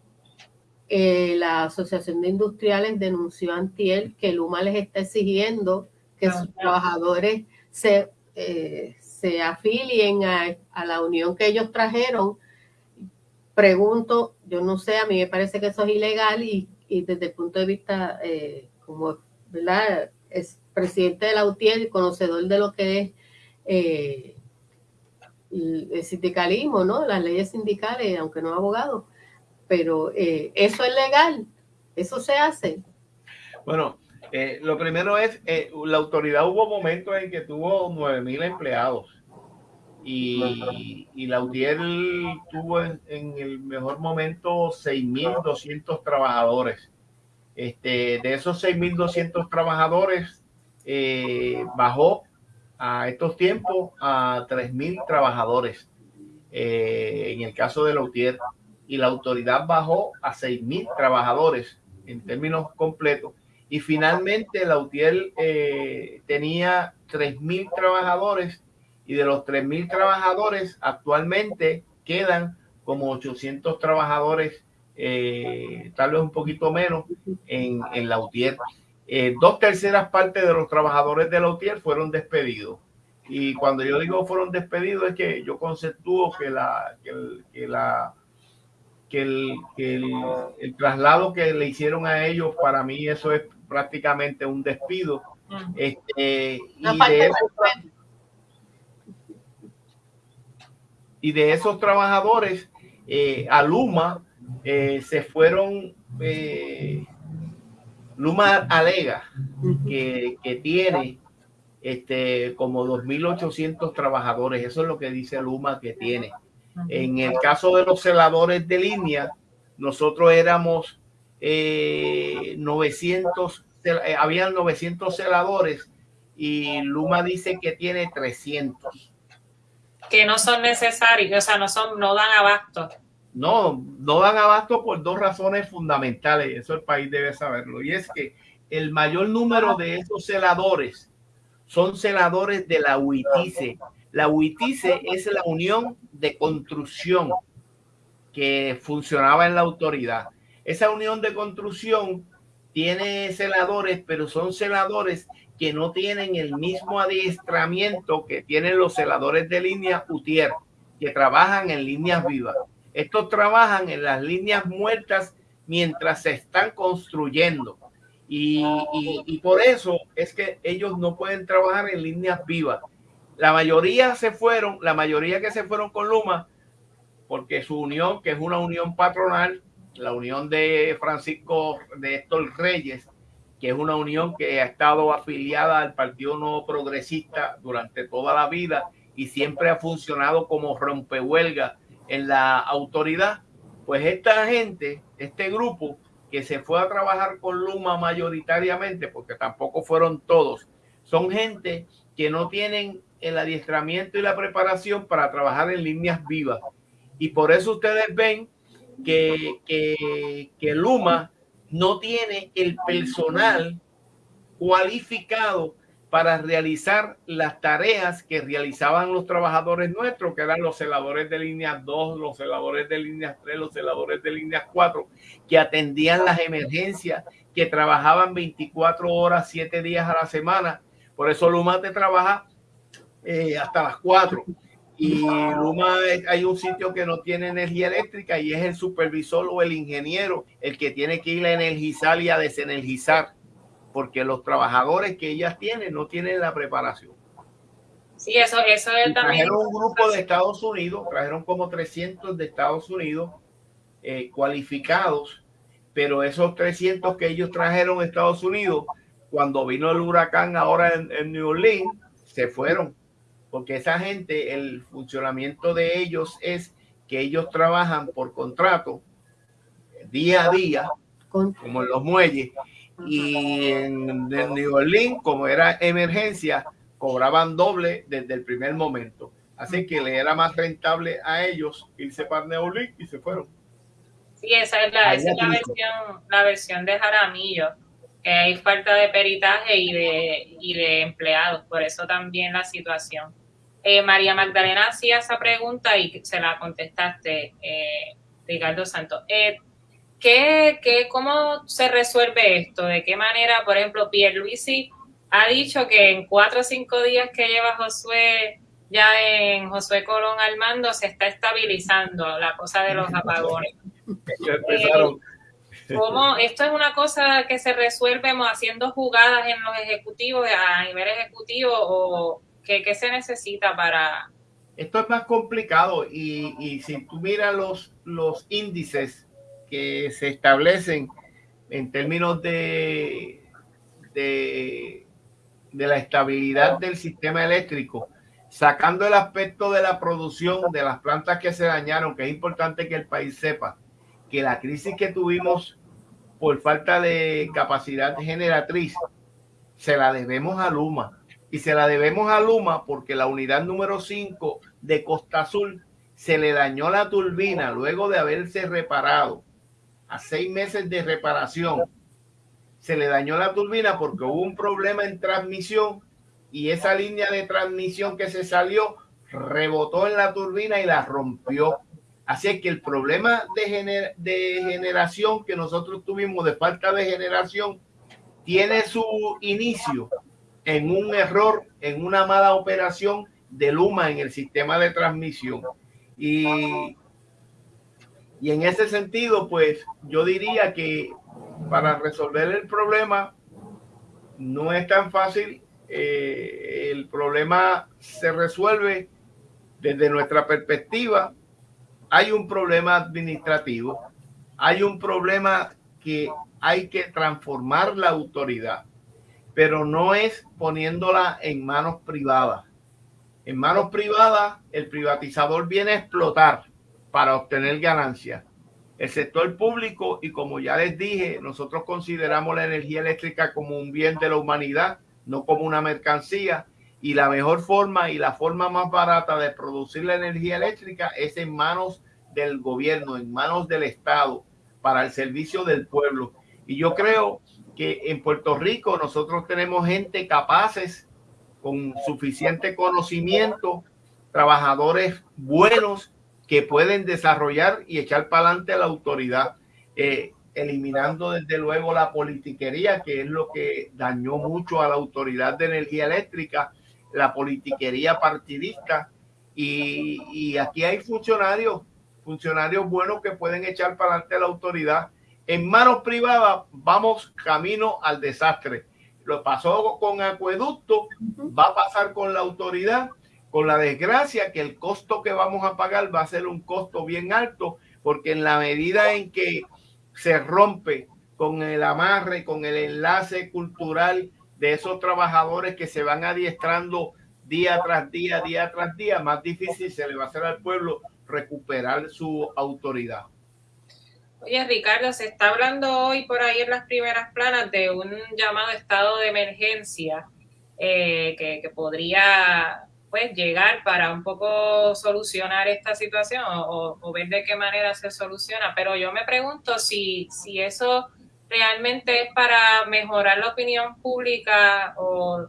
S2: eh, la Asociación de Industriales denunció antier que Luma les está exigiendo que sus trabajadores se eh, se afilien a, la unión que ellos trajeron, pregunto, yo no sé, a mí me parece que eso es ilegal y, desde el punto de vista, eh, como, ¿verdad? Es presidente de la UTIER y conocedor de lo que es eh, el, sindicalismo, ¿no? Las leyes sindicales, aunque no abogado, pero eso es legal, eso se hace.
S3: Bueno, eh, lo primero es, eh, la autoridad hubo momentos en que tuvo 9.000 empleados y, la UTIER tuvo en, el mejor momento 6.200 trabajadores. Este, de esos 6.200 trabajadores, eh, bajó a estos tiempos a 3.000 trabajadores en el caso de la UTIER y la autoridad bajó a 6.000 trabajadores en términos completos y finalmente la UTIEL eh, tenía 3.000 trabajadores y de los 3.000 trabajadores actualmente quedan como 800 trabajadores, eh, tal vez un poquito menos, en, en la UTIER. Eh, dos terceras partes de los trabajadores de la UTIER fueron despedidos. Y cuando yo digo fueron despedidos es que yo conceptúo que la, que la que, el, que el, el, traslado que le hicieron a ellos, para mí eso es prácticamente un despido. Este, y, de esos, trabajadores, eh, a Luma eh, se fueron, eh, Luma alega que, que tiene este, como 2.800 trabajadores, eso es lo que dice Luma que tiene. En el caso de los celadores de línea, nosotros éramos eh, 900, eh, habían 900 celadores y Luma dice que tiene 300.
S1: Que no son necesarios, o sea, no, son, no dan abasto.
S3: No, no dan abasto por dos razones fundamentales, eso el país debe saberlo, y es que el mayor número de esos celadores son celadores de la UITICE. La UITICE es la Unión de Construcción que funcionaba en la autoridad. Esa unión de construcción tiene celadores, pero son celadores que no tienen el mismo adiestramiento que tienen los celadores de línea UTIER, que trabajan en líneas vivas. Estos trabajan en las líneas muertas mientras se están construyendo. Y, por eso es que ellos no pueden trabajar en líneas vivas. La mayoría se fueron, la mayoría que se fueron con Luma, porque su unión, que es una unión patronal, la unión de Francisco de Héctor Reyes, que es una unión que ha estado afiliada al Partido No Progresista durante toda la vida y siempre ha funcionado como rompehuelga en la autoridad, pues esta gente, este grupo que se fue a trabajar con Luma mayoritariamente, porque tampoco fueron todos, son gente que no tienen el adiestramiento y la preparación para trabajar en líneas vivas. Y por eso ustedes ven que, que, Luma no tiene el personal cualificado para realizar las tareas que realizaban los trabajadores nuestros, que eran los celadores de línea 2, los celadores de línea 3, los celadores de línea 4, que atendían las emergencias, que trabajaban 24 horas, 7 días a la semana. Por eso Luma te trabaja eh, hasta las 4. Y Luma hay un sitio que no tiene energía eléctrica y es el supervisor o el ingeniero el que tiene que ir a energizar y a desenergizar, porque los trabajadores que ellas tienen no tienen la preparación.
S1: Sí, eso, eso es también.
S3: Trajeron un grupo de Estados Unidos, trajeron como 300 de Estados Unidos eh, cualificados, pero esos 300 que ellos trajeron a Estados Unidos, cuando vino el huracán ahora en, en New Orleans, se fueron porque esa gente, el funcionamiento de ellos es que ellos trabajan por contrato día a día, como en los muelles, y en, New Orleans, como era emergencia, cobraban doble desde el primer momento. Así que le era más rentable a ellos irse para New Orleans y se fueron.
S1: Sí, esa es la, esa es la versión, la versión de Jaramillo que hay falta de peritaje y de, y de empleados, por eso también la situación. Eh, María Magdalena hacía esa pregunta y se la contestaste, eh, Ricardo Santos. Eh, ¿qué, qué, cómo se resuelve esto? ¿De qué manera, por ejemplo, Pierluisi ha dicho que en cuatro o cinco días que lleva Josué ya en Josué Colón al mando se está estabilizando la cosa de los apagones? ¿Cómo, esto es una cosa que se resuelve haciendo jugadas en los ejecutivos, a nivel ejecutivo, o, ¿Qué, se necesita para...?
S3: Esto es más complicado y, y, si tú miras los, los índices que se establecen en términos de, de, la estabilidad del sistema eléctrico, sacando el aspecto de la producción de las plantas que se dañaron, que es importante que el país sepa que la crisis que tuvimos por falta de capacidad generatriz se la debemos a Luma. Y se la debemos a Luma porque la unidad número 5 de Costa Azul se le dañó la turbina luego de haberse reparado a seis meses de reparación. Se le dañó la turbina porque hubo un problema en transmisión y esa línea de transmisión que se salió rebotó en la turbina y la rompió. Así que el problema de, de generación que nosotros tuvimos de falta de generación tiene su inicio en un error, en una mala operación de Luma en el sistema de transmisión. Y, y en ese sentido, pues yo diría que para resolver el problema no es tan fácil. Eh, el problema se resuelve desde nuestra perspectiva. Hay un problema administrativo, hay un problema que hay que transformar la autoridad pero no es poniéndola en manos privadas. En manos privadas, el privatizador viene a explotar para obtener ganancias. El sector público, y como ya les dije, nosotros consideramos la energía eléctrica como un bien de la humanidad, no como una mercancía. Y la mejor forma y la forma más barata de producir la energía eléctrica es en manos del gobierno, en manos del Estado, para el servicio del pueblo. Y yo creo que en Puerto Rico nosotros tenemos gente capaces, con suficiente conocimiento, trabajadores buenos que pueden desarrollar y echar para adelante a la autoridad, eh, eliminando desde luego la politiquería, que es lo que dañó mucho a la autoridad de energía eléctrica, la politiquería partidista. Y, y aquí hay funcionarios, funcionarios buenos que pueden echar para adelante a la autoridad en manos privadas vamos camino al desastre. Lo pasó con acueducto, va a pasar con la autoridad, con la desgracia que el costo que vamos a pagar va a ser un costo bien alto, porque en la medida en que se rompe con el amarre, con el enlace cultural de esos trabajadores que se van adiestrando día tras día, día tras día, más difícil se le va a hacer al pueblo recuperar su autoridad.
S1: Oye, Ricardo, se está hablando hoy por ahí en las primeras planas de un llamado estado de emergencia eh, que, podría pues llegar para un poco solucionar esta situación o, ver de qué manera se soluciona. Pero yo me pregunto si, si eso realmente es para mejorar la opinión pública o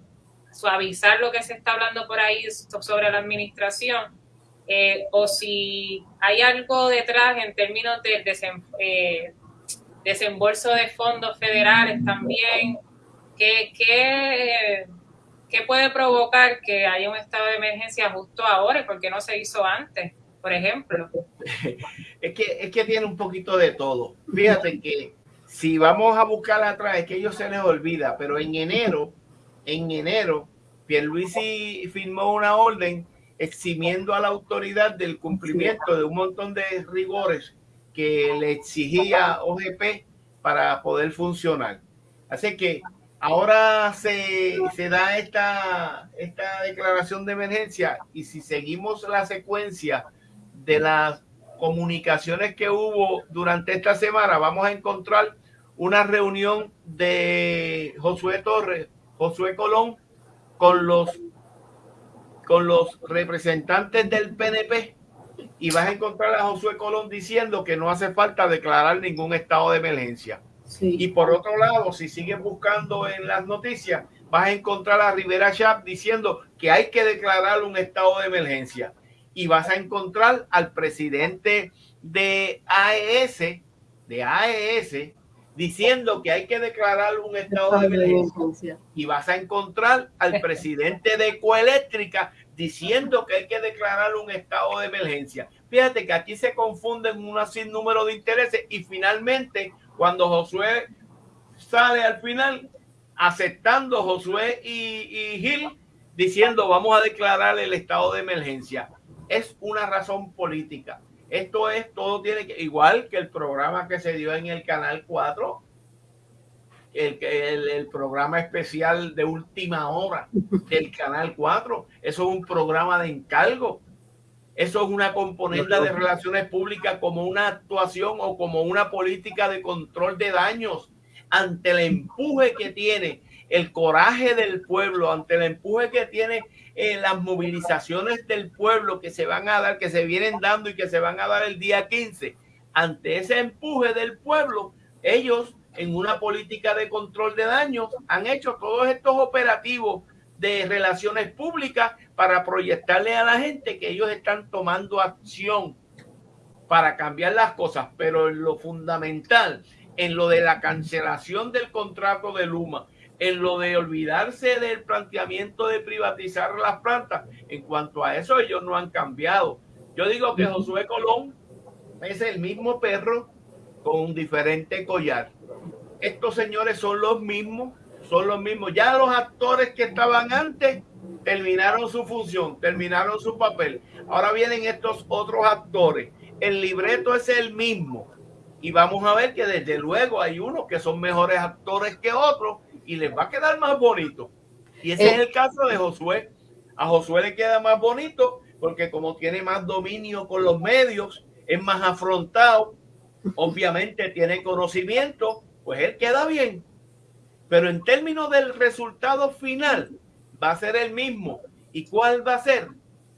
S1: suavizar lo que se está hablando por ahí sobre la administración eh, o si hay algo detrás en términos de eh, desembolso de fondos federales también, ¿qué, qué, puede provocar que haya un estado de emergencia justo ahora porque no se hizo antes, por ejemplo? (laughs)
S3: Es que, es que tiene un poquito de todo. Fíjate que si vamos a buscar atrás, es que ellos se les olvida, pero en enero, en enero, Pierluisi firmó una orden eximiendo a la autoridad del cumplimiento de un montón de rigores que le exigía OGP para poder funcionar. Así que ahora se, se da esta, esta declaración de emergencia y si seguimos la secuencia de las comunicaciones que hubo durante esta semana, vamos a encontrar una reunión de Josué Torres, Josué Colón, con los con los representantes del PNP y vas a encontrar a Josué Colón diciendo que no hace falta declarar ningún estado de emergencia. Y por otro lado, si sigues buscando en las noticias, vas a encontrar a Rivera Chap diciendo que hay que declarar un estado de emergencia. Y vas a encontrar al presidente de AES, de AES, diciendo que hay que declarar un estado de emergencia. Y vas a encontrar al presidente de Ecoeléctrica diciendo que hay que declarar un estado de emergencia. Fíjate que aquí se confunden un sinnúmero de intereses y finalmente cuando Josué sale al final aceptando Josué y, Gil diciendo vamos a declarar el estado de emergencia. Es una razón política. Esto es, todo tiene que, igual que el programa que se dio en el Canal 4, el, el, programa especial de última hora del Canal 4. Eso es un programa de encargo. Eso es una componente de relaciones públicas como una actuación o como una política de control de daños ante el empuje que tiene el coraje del pueblo, ante el empuje que tiene en eh, las movilizaciones del pueblo que se van a dar, que se vienen dando y que se van a dar el día 15. Ante ese empuje del pueblo, ellos en una política de control de daños, han hecho todos estos operativos de relaciones públicas para proyectarle a la gente que ellos están tomando acción para cambiar las cosas, pero en lo fundamental, en lo de la cancelación del contrato de Luma, en lo de olvidarse del planteamiento de privatizar las plantas, en cuanto a eso ellos no han cambiado. Yo digo que Josué Colón es el mismo perro con un diferente collar. Estos señores son los mismos, son los mismos. Ya los actores que estaban antes terminaron su función, terminaron su papel. Ahora vienen estos otros actores. El libreto es el mismo. Y vamos a ver que desde luego hay unos que son mejores actores que otros y les va a quedar más bonito. Y ese es eh, el caso de Josué. A Josué le queda más bonito porque como tiene más dominio con los medios, es más afrontado, obviamente tiene conocimiento, pues él queda bien. Pero en términos del resultado final, va a ser el mismo. ¿Y cuál va a ser?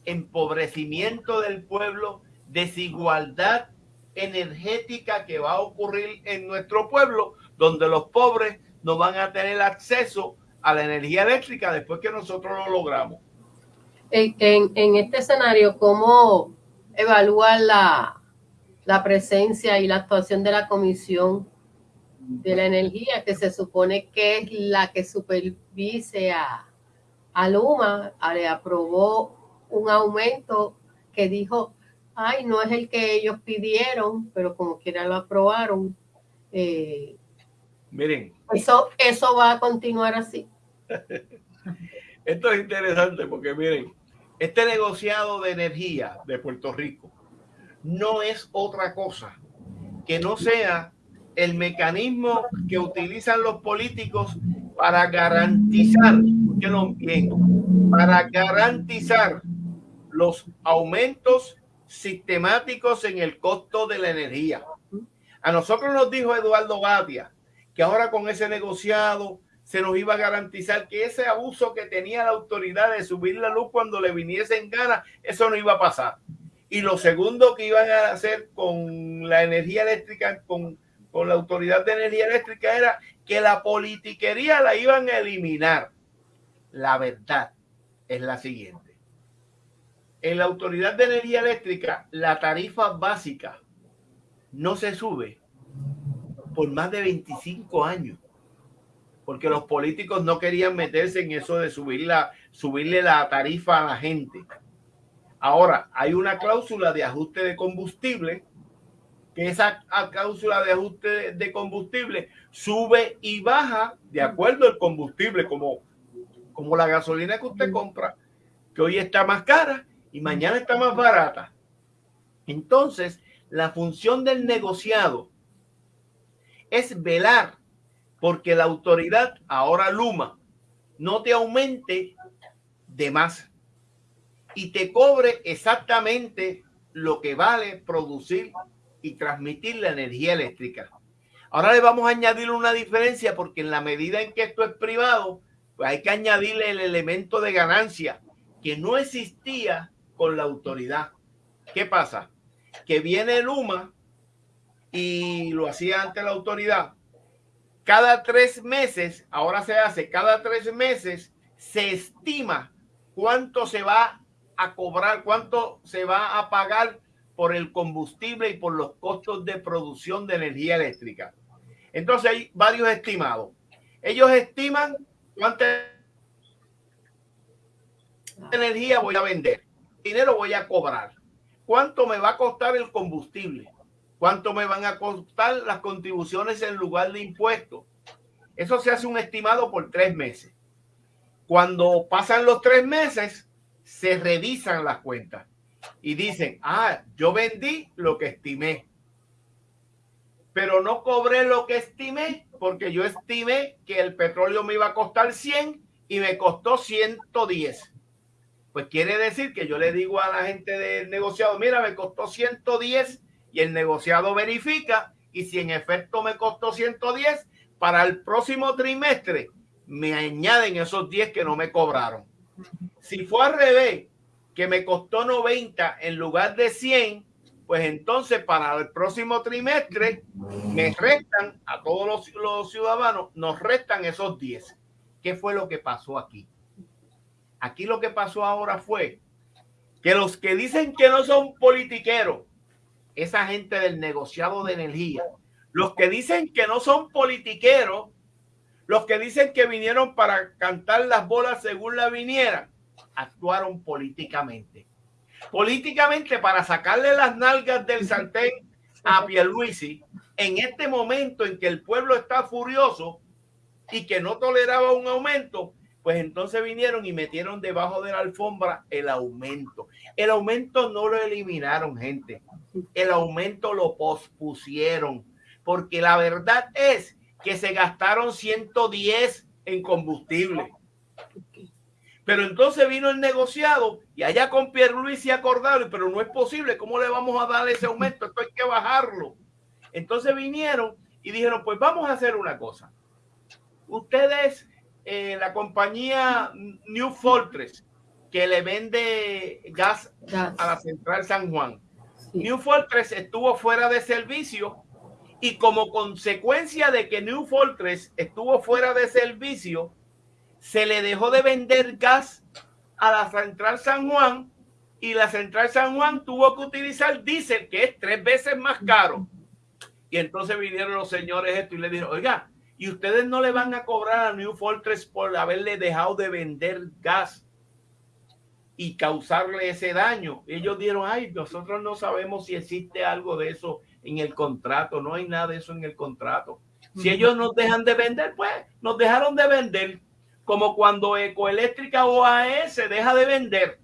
S3: Empobrecimiento del pueblo, desigualdad energética que va a ocurrir en nuestro pueblo, donde los pobres no van a tener acceso a la energía eléctrica después que nosotros lo logramos.
S2: En, en, este escenario, ¿cómo evaluar la, la presencia y la actuación de la Comisión de la Energía, que se supone que es la que supervise a, a Luma, le aprobó un aumento que dijo, ay, no es el que ellos pidieron, pero como quiera lo aprobaron. Eh,
S3: Miren.
S2: Eso, eso va a continuar así. (laughs)
S3: Esto es interesante porque miren, este negociado de energía de Puerto Rico no es otra cosa que no sea el mecanismo que utilizan los políticos para garantizar, bien, para garantizar los aumentos sistemáticos en el costo de la energía. A nosotros nos dijo Eduardo Batia que ahora con ese negociado se nos iba a garantizar que ese abuso que tenía la autoridad de subir la luz cuando le viniese en gana, eso no iba a pasar. Y lo segundo que iban a hacer con la energía eléctrica, con, con la autoridad de energía eléctrica, era que la politiquería la iban a eliminar. La verdad es la siguiente. En la autoridad de energía eléctrica, la tarifa básica no se sube por más de 25 años porque los políticos no querían meterse en eso de subir la, subirle la tarifa a la gente. Ahora, hay una cláusula de ajuste de combustible, que esa cláusula de ajuste de combustible sube y baja de acuerdo al combustible, como, como la gasolina que usted compra, que hoy está más cara y mañana está más barata. Entonces, la función del negociado es velar porque la autoridad, ahora Luma, no te aumente de más y te cobre exactamente lo que vale producir y transmitir la energía eléctrica. Ahora le vamos a añadir una diferencia porque en la medida en que esto es privado, pues hay que añadirle el elemento de ganancia que no existía con la autoridad. ¿Qué pasa? Que viene Luma y lo hacía ante la autoridad cada tres meses, ahora se hace cada tres meses, se estima cuánto se va a cobrar, cuánto se va a pagar por el combustible y por los costos de producción de energía eléctrica. Entonces hay varios estimados. Ellos estiman cuánta energía voy a vender, dinero voy a cobrar, cuánto me va a costar el combustible, cuánto me van a costar las contribuciones en lugar de impuestos. Eso se hace un estimado por tres meses. Cuando pasan los tres meses, se revisan las cuentas y dicen, ah, yo vendí lo que estimé, pero no cobré lo que estimé porque yo estimé que el petróleo me iba a costar 100 y me costó 110. Pues quiere decir que yo le digo a la gente del negociado, mira, me costó 110 y el negociado verifica y si en efecto me costó 110, para el próximo trimestre me añaden esos 10 que no me cobraron. Si fue al revés, que me costó 90 en lugar de 100, pues entonces para el próximo trimestre me restan a todos los, ciudadanos, nos restan esos 10. ¿Qué fue lo que pasó aquí? Aquí lo que pasó ahora fue que los que dicen que no son politiqueros, esa gente del negociado de energía, los que dicen que no son politiqueros, los que dicen que vinieron para cantar las bolas según la vinieran, actuaron políticamente. Políticamente para sacarle las nalgas del sartén a Pierluisi en este momento en que el pueblo está furioso y que no toleraba un aumento, pues entonces vinieron y metieron debajo de la alfombra el aumento. El aumento no lo eliminaron, gente. El aumento lo pospusieron, porque la verdad es que se gastaron 110 en combustible. Pero entonces vino el negociado y allá con Pierluisi acordaron, pero no es posible, ¿cómo le vamos a dar ese aumento? Esto hay que bajarlo. Entonces vinieron y dijeron, pues vamos a hacer una cosa. Ustedes, eh, la compañía New Fortress, que le vende gas, a la central San Juan, New Fortress estuvo fuera de servicio y como consecuencia de que New Fortress estuvo fuera de servicio, se le dejó de vender gas a la central San Juan y la central San Juan tuvo que utilizar diésel, que es tres veces más caro. Y entonces vinieron los señores esto y le dijeron, oiga, ¿y ustedes no le van a cobrar a New Fortress por haberle dejado de vender gas y causarle ese daño? ellos dijeron, ay, nosotros no sabemos si existe algo de eso en el contrato, no hay nada de eso en el contrato. Si ellos nos dejan de vender, pues nos dejaron de vender, como cuando Ecoeléctrica se deja de vender.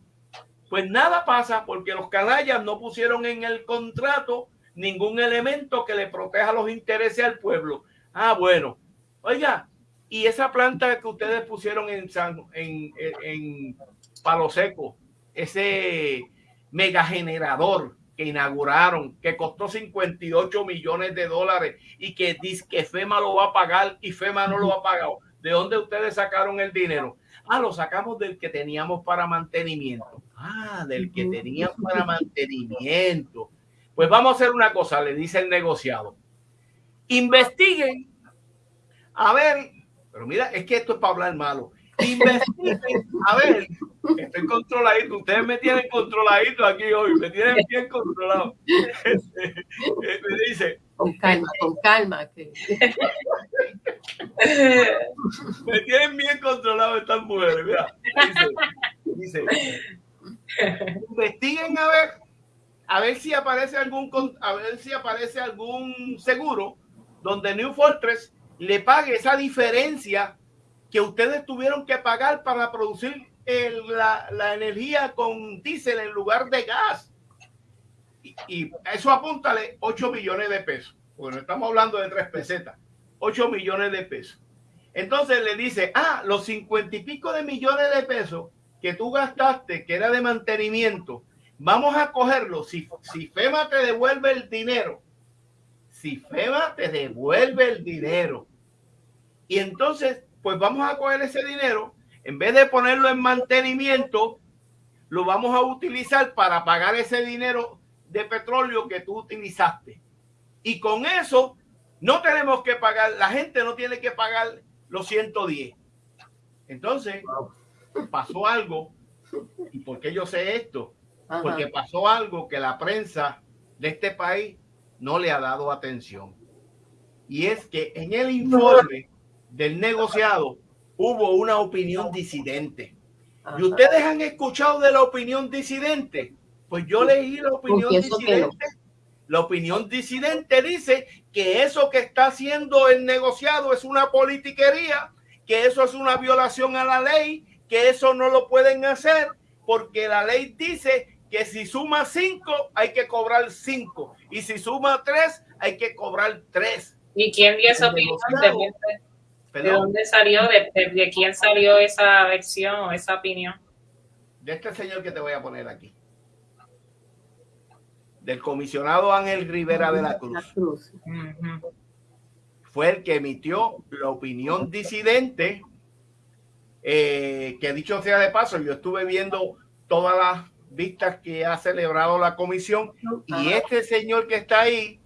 S3: Pues nada pasa porque los canallas no pusieron en el contrato ningún elemento que le proteja los intereses al pueblo. Ah, bueno. Oiga, y esa planta que ustedes pusieron en, San, en, en, Palo Seco, ese megagenerador que inauguraron, que costó 58 millones de dólares y que dice que FEMA lo va a pagar y FEMA no lo ha pagado. ¿De dónde ustedes sacaron el dinero? Ah, lo sacamos del que teníamos para mantenimiento. Ah, del que teníamos para mantenimiento. Pues vamos a hacer una cosa, le dice el negociado. Investiguen. A ver, pero mira, es que esto es para hablar malo. Investiguen. A ver, estoy controladito. Ustedes me tienen controladito aquí hoy. Me tienen bien controlado. (laughs) me dice.
S2: Con calma, con calma.
S3: me tienen bien controlado estas mujeres. Mira, dice, dice investiguen a ver a ver si aparece algún a ver si aparece algún seguro donde New Fortress le pague esa diferencia que ustedes tuvieron que pagar para producir la, energía con diésel en lugar de gas. Y, eso apúntale 8 millones de pesos. Bueno, estamos hablando de tres pesetas. 8 millones de pesos. Entonces le dice, ah, los cincuenta y pico de millones de pesos que tú gastaste, que era de mantenimiento, Vamos a cogerlo. Si, si FEMA te devuelve el dinero, si FEMA te devuelve el dinero, y entonces, pues vamos a coger ese dinero, en vez de ponerlo en mantenimiento, lo vamos a utilizar para pagar ese dinero de petróleo que tú utilizaste. Y con eso no tenemos que pagar, la gente no tiene que pagar los 110. Entonces, pasó algo. ¿Y por qué yo sé esto? porque pasó algo que la prensa de este país no le ha dado atención. Y es que en el informe del negociado hubo una opinión disidente. ¿Y ustedes han escuchado de la opinión disidente? Pues yo leí la opinión disidente. La opinión disidente dice que eso que está haciendo el negociado es una politiquería, que eso es una violación a la ley, que eso no lo pueden hacer porque la ley dice que si suma cinco hay que cobrar cinco y si suma tres hay que cobrar tres.
S1: ¿Y quién dio esa opinión? ¿De, dónde salió? De, de, quién salió esa versión o esa opinión?
S3: De este señor que te voy a poner aquí. Del comisionado Ángel Rivera de la Cruz. Fue el que emitió la opinión disidente. Eh, que dicho sea de paso, yo estuve viendo todas las vistas que ha celebrado la comisión y este señor que está ahí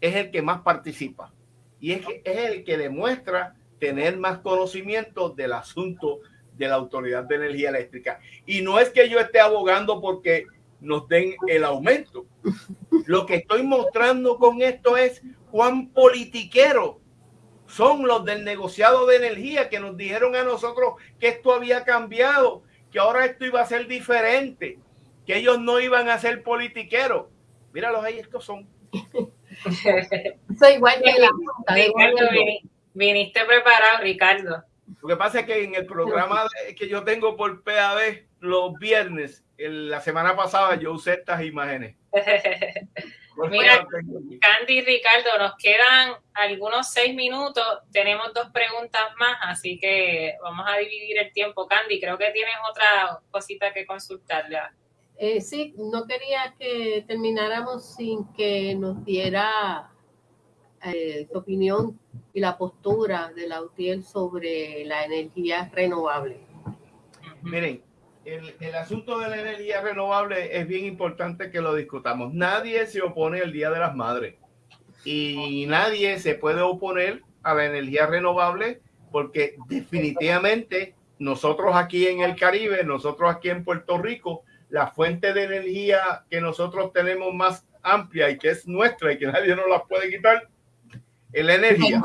S3: es el que más participa y es, es el que demuestra tener más conocimiento del asunto de la Autoridad de Energía Eléctrica. Y no es que yo esté abogando porque nos den el aumento. Lo que estoy mostrando con esto es cuán politiquero son los del negociado de energía que nos dijeron a nosotros que esto había cambiado, que ahora esto iba a ser diferente que ellos no iban a ser politiqueros. Míralos ahí, estos son. (laughs)
S2: Soy igual que la
S1: viniste preparado, Ricardo.
S3: Lo que pasa es que en el programa que yo tengo por PAB los viernes, la semana pasada yo usé estas imágenes. (laughs)
S1: Mira, Candy y Ricardo, nos quedan algunos seis minutos. Tenemos dos preguntas más, así que vamos a dividir el tiempo. Candy, creo que tienes otra cosita que consultarle.
S2: Eh, sí, no quería que termináramos sin que nos diera eh, tu opinión y la postura de la UTIEL sobre la energía renovable.
S3: Miren, el, asunto de la energía renovable es bien importante que lo discutamos. Nadie se opone al Día de las Madres y nadie se puede oponer a la energía renovable porque definitivamente nosotros aquí en el Caribe, nosotros aquí en Puerto Rico, la fuente de energía que nosotros tenemos más amplia y que es nuestra y que nadie nos la puede quitar es la energía.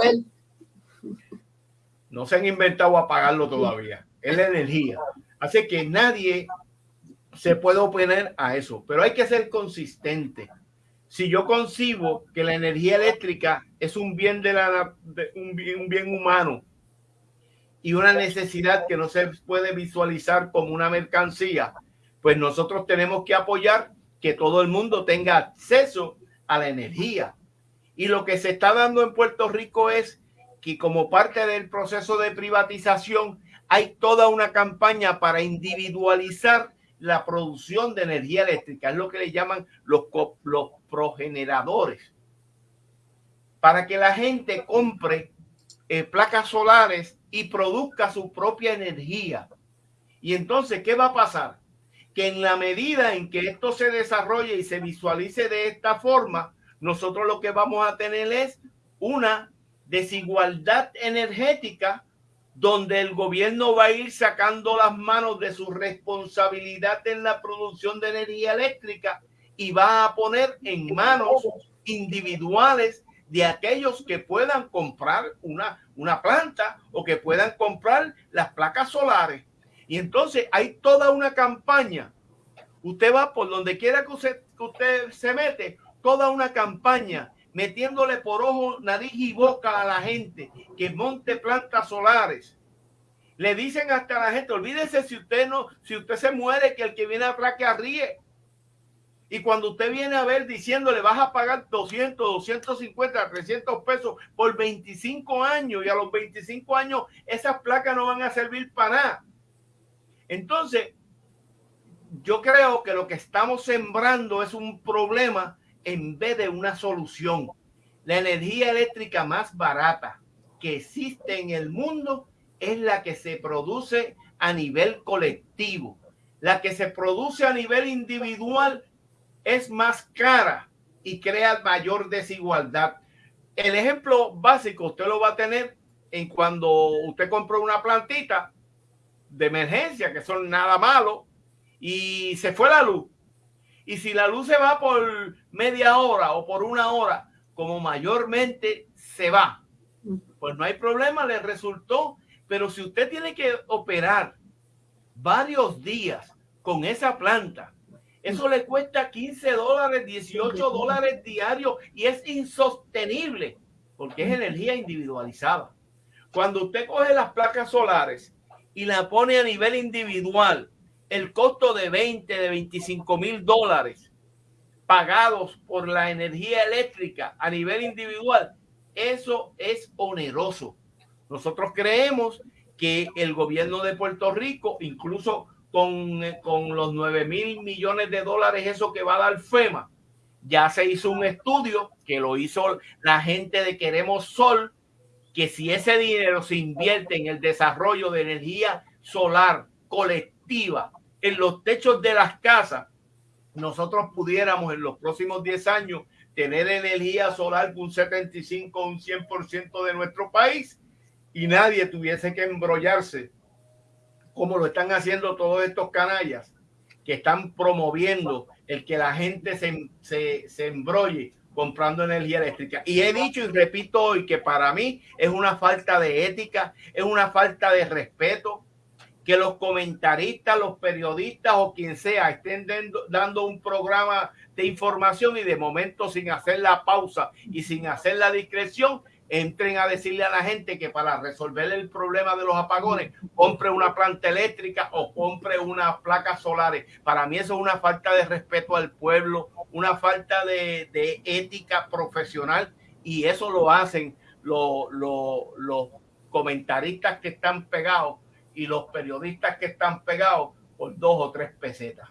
S3: No se han inventado apagarlo todavía. Es la energía. Así que nadie se puede oponer a eso, pero hay que ser consistente. Si yo concibo que la energía eléctrica es un bien de la un bien humano y una necesidad que no se puede visualizar como una mercancía, pues nosotros tenemos que apoyar que todo el mundo tenga acceso a la energía. Y lo que se está dando en Puerto Rico es que como parte del proceso de privatización hay toda una campaña para individualizar la producción de energía eléctrica, es lo que le llaman los, los progeneradores, para que la gente compre eh, placas solares y produzca su propia energía. Y entonces, ¿qué va a pasar? que en la medida en que esto se desarrolle y se visualice de esta forma, nosotros lo que vamos a tener es una desigualdad energética donde el gobierno va a ir sacando las manos de su responsabilidad en la producción de energía eléctrica y va a poner en manos individuales de aquellos que puedan comprar una, una planta o que puedan comprar las placas solares y entonces hay toda una campaña. Usted va por donde quiera que usted, usted se mete, toda una campaña metiéndole por ojo, nariz y boca a la gente que monte plantas solares. Le dicen hasta a la gente, olvídese si usted no, si usted se muere, que el que viene atrás que ríe. Y cuando usted viene a ver diciéndole vas a pagar 200, 250, 300 pesos por 25 años y a los 25 años esas placas no van a servir para nada. Entonces, yo creo que lo que estamos sembrando es un problema en vez de una solución. La energía eléctrica más barata que existe en el mundo es la que se produce a nivel colectivo. La que se produce a nivel individual es más cara y crea mayor desigualdad. El ejemplo básico usted lo va a tener en cuando usted compra una plantita de emergencia, que son nada malo, y se fue la luz. Y si la luz se va por media hora o por una hora, como mayormente se va, pues no hay problema, le resultó. Pero si usted tiene que operar varios días con esa planta, eso le cuesta 15 dólares, 18 dólares diarios y es insostenible porque es energía individualizada. Cuando usted coge las placas solares y la pone a nivel individual, el costo de 20, de 25 mil dólares pagados por la energía eléctrica a nivel individual, eso es oneroso. Nosotros creemos que el gobierno de Puerto Rico, incluso con, con los 9 mil millones de dólares, eso que va a dar FEMA, ya se hizo un estudio que lo hizo la gente de Queremos Sol, que si ese dinero se invierte en el desarrollo de energía solar colectiva en los techos de las casas, nosotros pudiéramos en los próximos 10 años tener energía solar un 75 un 100% de nuestro país y nadie tuviese que embrollarse como lo están haciendo todos estos canallas que están promoviendo el que la gente se, se, se embrolle comprando energía eléctrica. Y he dicho y repito hoy que para mí es una falta de ética, es una falta de respeto que los comentaristas, los periodistas o quien sea estén dando un programa de información y de momento sin hacer la pausa y sin hacer la discreción, entren a decirle a la gente que para resolver el problema de los apagones, compre una planta eléctrica o compre unas placas solares. Para mí eso es una falta de respeto al pueblo una falta de, ética profesional y eso lo hacen los, comentaristas que están pegados y los periodistas que están pegados por dos o tres pesetas.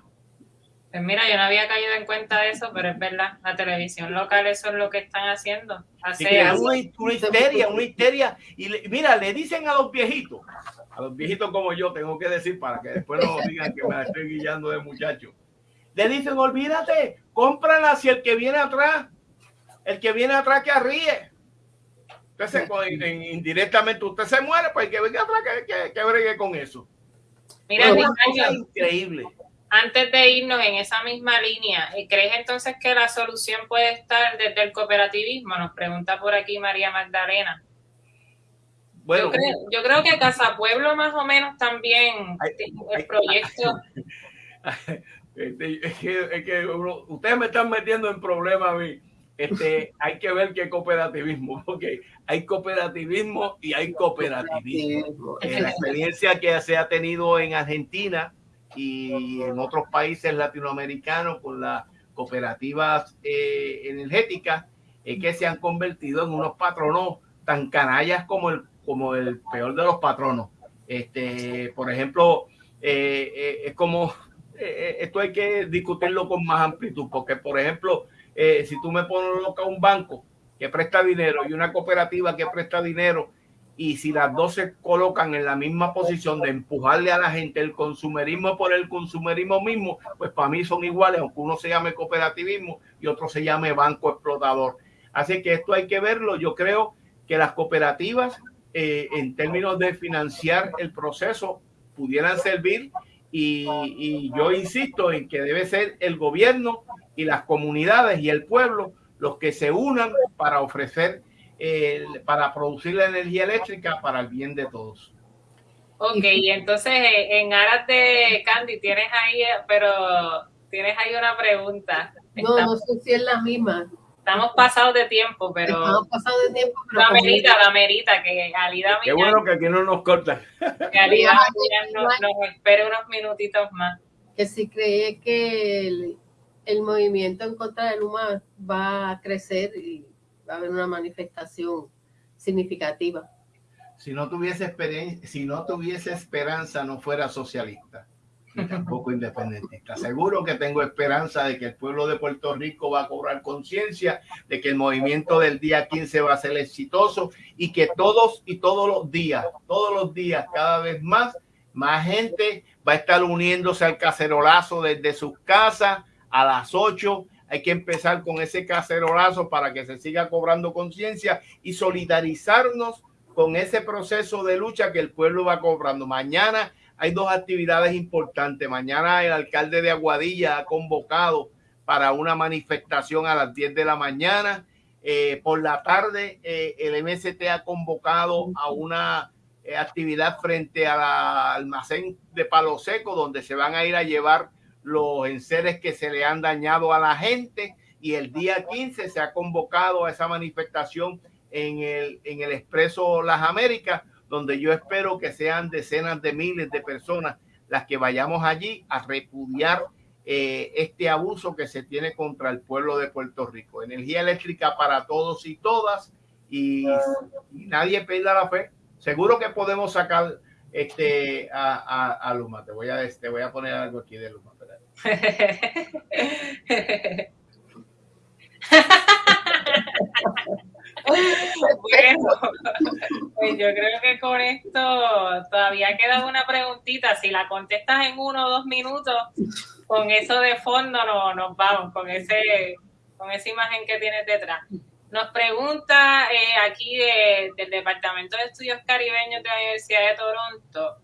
S1: Pues mira, yo no había caído en cuenta de eso, pero es verdad, la televisión local eso es lo que están haciendo.
S3: Hace, una, histeria, una histeria. Y mira, le dicen a los viejitos, a los viejitos como yo, tengo que decir para que después no digan que me estoy guiando de muchacho. Le dicen, olvídate, cómprala si el que viene atrás, el que viene atrás que arríe. Entonces, indirectamente usted se muere, pues que venga atrás que, que, bregue con eso.
S1: Mira, es increíble. Antes de irnos en esa misma línea, eh, ¿crees entonces que la solución puede estar desde el cooperativismo? Nos pregunta por aquí María Magdalena. Bueno, yo creo, que Casa Pueblo más o menos también el proyecto. (laughs)
S3: Este, es que, ustedes me están metiendo en problemas a mí. Este, hay que ver qué cooperativismo, (laughs) porque hay cooperativismo y hay cooperativismo. la experiencia que se ha tenido en Argentina y en otros países latinoamericanos con las cooperativas eh, energéticas es que se han convertido en unos patronos tan canallas como el, como el peor de los patronos. Este, por ejemplo, eh, eh, es como esto hay que discutirlo con más amplitud, porque por ejemplo, si tú me pones loca un banco que presta dinero y una cooperativa que presta dinero y si las dos se colocan en la misma posición de empujarle a la gente el consumerismo por el consumerismo mismo, pues para mí son iguales, aunque uno se llame cooperativismo y otro se llame banco explotador. Así que esto hay que verlo. Yo creo que las cooperativas, eh, en términos de financiar el proceso, pudieran servir y, y yo insisto en que debe ser el gobierno y las comunidades y el pueblo los que se unan para ofrecer para producir la energía eléctrica para el bien de todos.
S1: Ok, entonces eh, en aras de Candy tienes ahí, pero tienes ahí una pregunta.
S2: No, no sé si es la misma.
S1: Estamos pasados de tiempo, pero.
S2: Estamos pasados de tiempo,
S1: pero. La merita, la merita, que Alida
S3: Qué bueno que aquí no nos corta.
S1: Que Alida nos, nos espere unos minutitos más.
S2: Que si cree que el, el movimiento en contra de Luma va a crecer y va a haber una manifestación significativa.
S3: Si no tuviese experiencia, si no tuviese esperanza, no fuera socialista ni tampoco independentista. Seguro que tengo esperanza de que el pueblo de Puerto Rico va a cobrar conciencia de que el movimiento del día 15 va a ser exitoso y que todos y todos los días, todos los días, cada vez más, más gente va a estar uniéndose al cacerolazo desde sus casas a las 8 hay que empezar con ese cacerolazo para que se siga cobrando conciencia y solidarizarnos con ese proceso de lucha que el pueblo va cobrando. Mañana hay dos actividades importantes. Mañana el alcalde de Aguadilla ha convocado para una manifestación a las 10 de la mañana. Eh, por la tarde eh, el MST ha convocado a una eh, actividad frente al almacén de Palo Seco donde se van a ir a llevar los enseres que se le han dañado a la gente y el día 15 se ha convocado a esa manifestación en el, en el Expreso Las Américas, donde yo espero que sean decenas de miles de personas las que vayamos allí a repudiar eh, este abuso que se tiene contra el pueblo de Puerto Rico. Energía eléctrica para todos y todas y, nadie pierda la fe. Seguro que podemos sacar este, a, a, Luma. Te voy, a, te voy a poner algo aquí de Luma. (laughs)
S1: bueno, pues yo creo que con esto todavía queda una preguntita. Si la contestas en uno o dos minutos, con eso de fondo no, nos vamos, con ese, con esa imagen que tienes detrás. Nos pregunta eh, aquí del Departamento de Estudios Caribeños de la Universidad de Toronto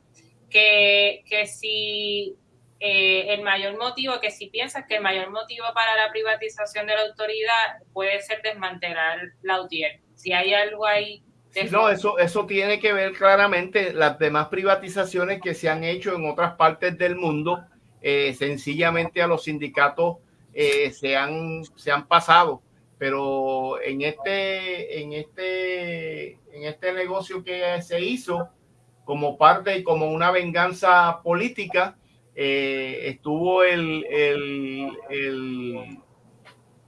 S1: que, que si eh, el mayor motivo, que si piensas que el mayor motivo para la privatización de la autoridad puede ser desmantelar la UTIER. Si hay algo ahí.
S3: no, eso, eso tiene que ver claramente las demás privatizaciones que se han hecho en otras partes del mundo. Eh, sencillamente a los sindicatos se, han, se han pasado pero en este, en este, en este negocio que se hizo como parte y como una venganza política, eh, estuvo el, el,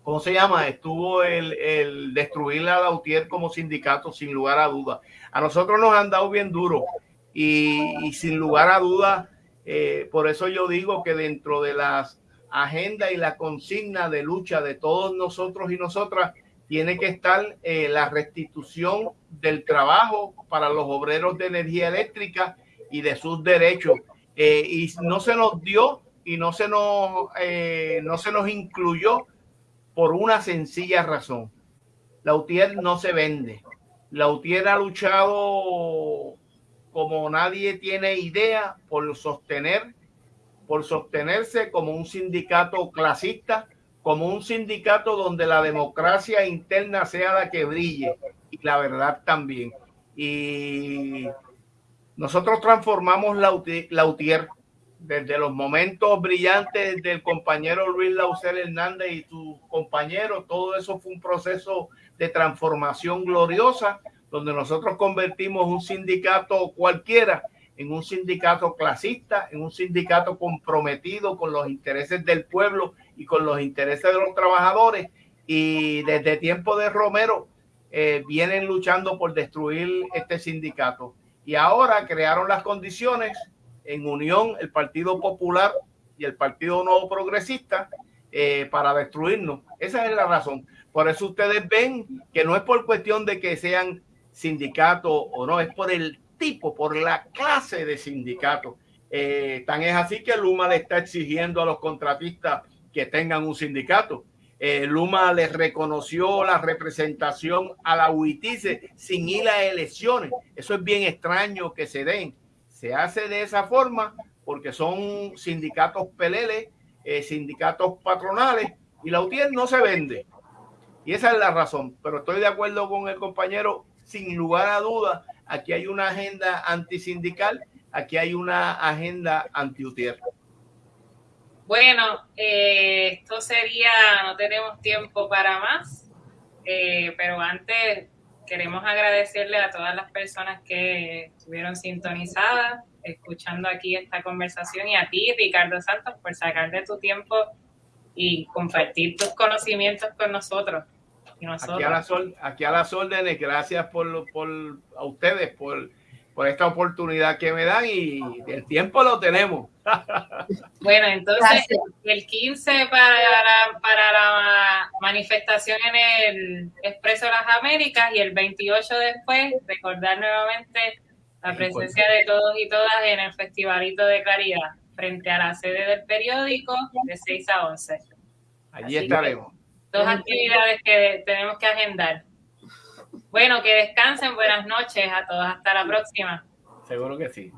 S3: ¿cómo se llama? Estuvo el, el destruir a Lautier como sindicato, sin lugar a dudas. A nosotros nos han dado bien duro y, sin lugar a dudas, eh, por eso yo digo que dentro de las agendas y la consigna de lucha de todos nosotros y nosotras, tiene que estar eh, la restitución del trabajo para los obreros de energía eléctrica y de sus derechos. Eh, y no se nos dio y no se nos, no se nos incluyó por una sencilla razón. La UTIER no se vende. La UTIER ha luchado como nadie tiene idea por sostener, por sostenerse como un sindicato clasista, como un sindicato donde la democracia interna sea la que brille y la verdad también. Y nosotros transformamos la, UTIER desde los momentos brillantes del compañero Luis Lauser Hernández y sus compañeros, todo eso fue un proceso de transformación gloriosa, donde nosotros convertimos un sindicato cualquiera en un sindicato clasista, en un sindicato comprometido con los intereses del pueblo y con los intereses de los trabajadores. Y desde tiempo de Romero eh, vienen luchando por destruir este sindicato. Y ahora crearon las condiciones en unión el Partido Popular y el Partido Nuevo Progresista eh, para destruirnos. Esa es la razón. Por eso ustedes ven que no es por cuestión de que sean sindicatos o no, es por el tipo, por la clase de sindicato. Eh, tan es así que Luma le está exigiendo a los contratistas que tengan un sindicato. Eh, Luma les reconoció la representación a la UITICE sin ir a elecciones. Eso es bien extraño que se den se hace de esa forma porque son sindicatos peleles, eh, sindicatos patronales y la UTIER no se vende. Y esa es la razón. Pero estoy de acuerdo con el compañero, sin lugar a duda, aquí hay una agenda antisindical, aquí hay una agenda anti-UTIER.
S1: Bueno, eh, esto sería, no tenemos tiempo para más, eh, pero antes queremos agradecerle a todas las personas que estuvieron sintonizadas, escuchando aquí esta conversación y a ti, Ricardo Santos, por sacar de tu tiempo y compartir tus conocimientos con nosotros.
S3: Aquí, a las, aquí a las órdenes, gracias por, por a ustedes por por esta oportunidad que me dan y el tiempo lo tenemos. (laughs)
S1: Bueno, entonces el 15 para, para la manifestación en el Expreso de las Américas y el 28 después recordar nuevamente la presencia de todos y todas en el Festivalito de Caridad frente a la sede del periódico de 6 a 11.
S3: Allí estaremos.
S1: Dos actividades que tenemos que agendar. Bueno, que descansen. Buenas noches a todos. Hasta la próxima.
S3: Seguro que sí.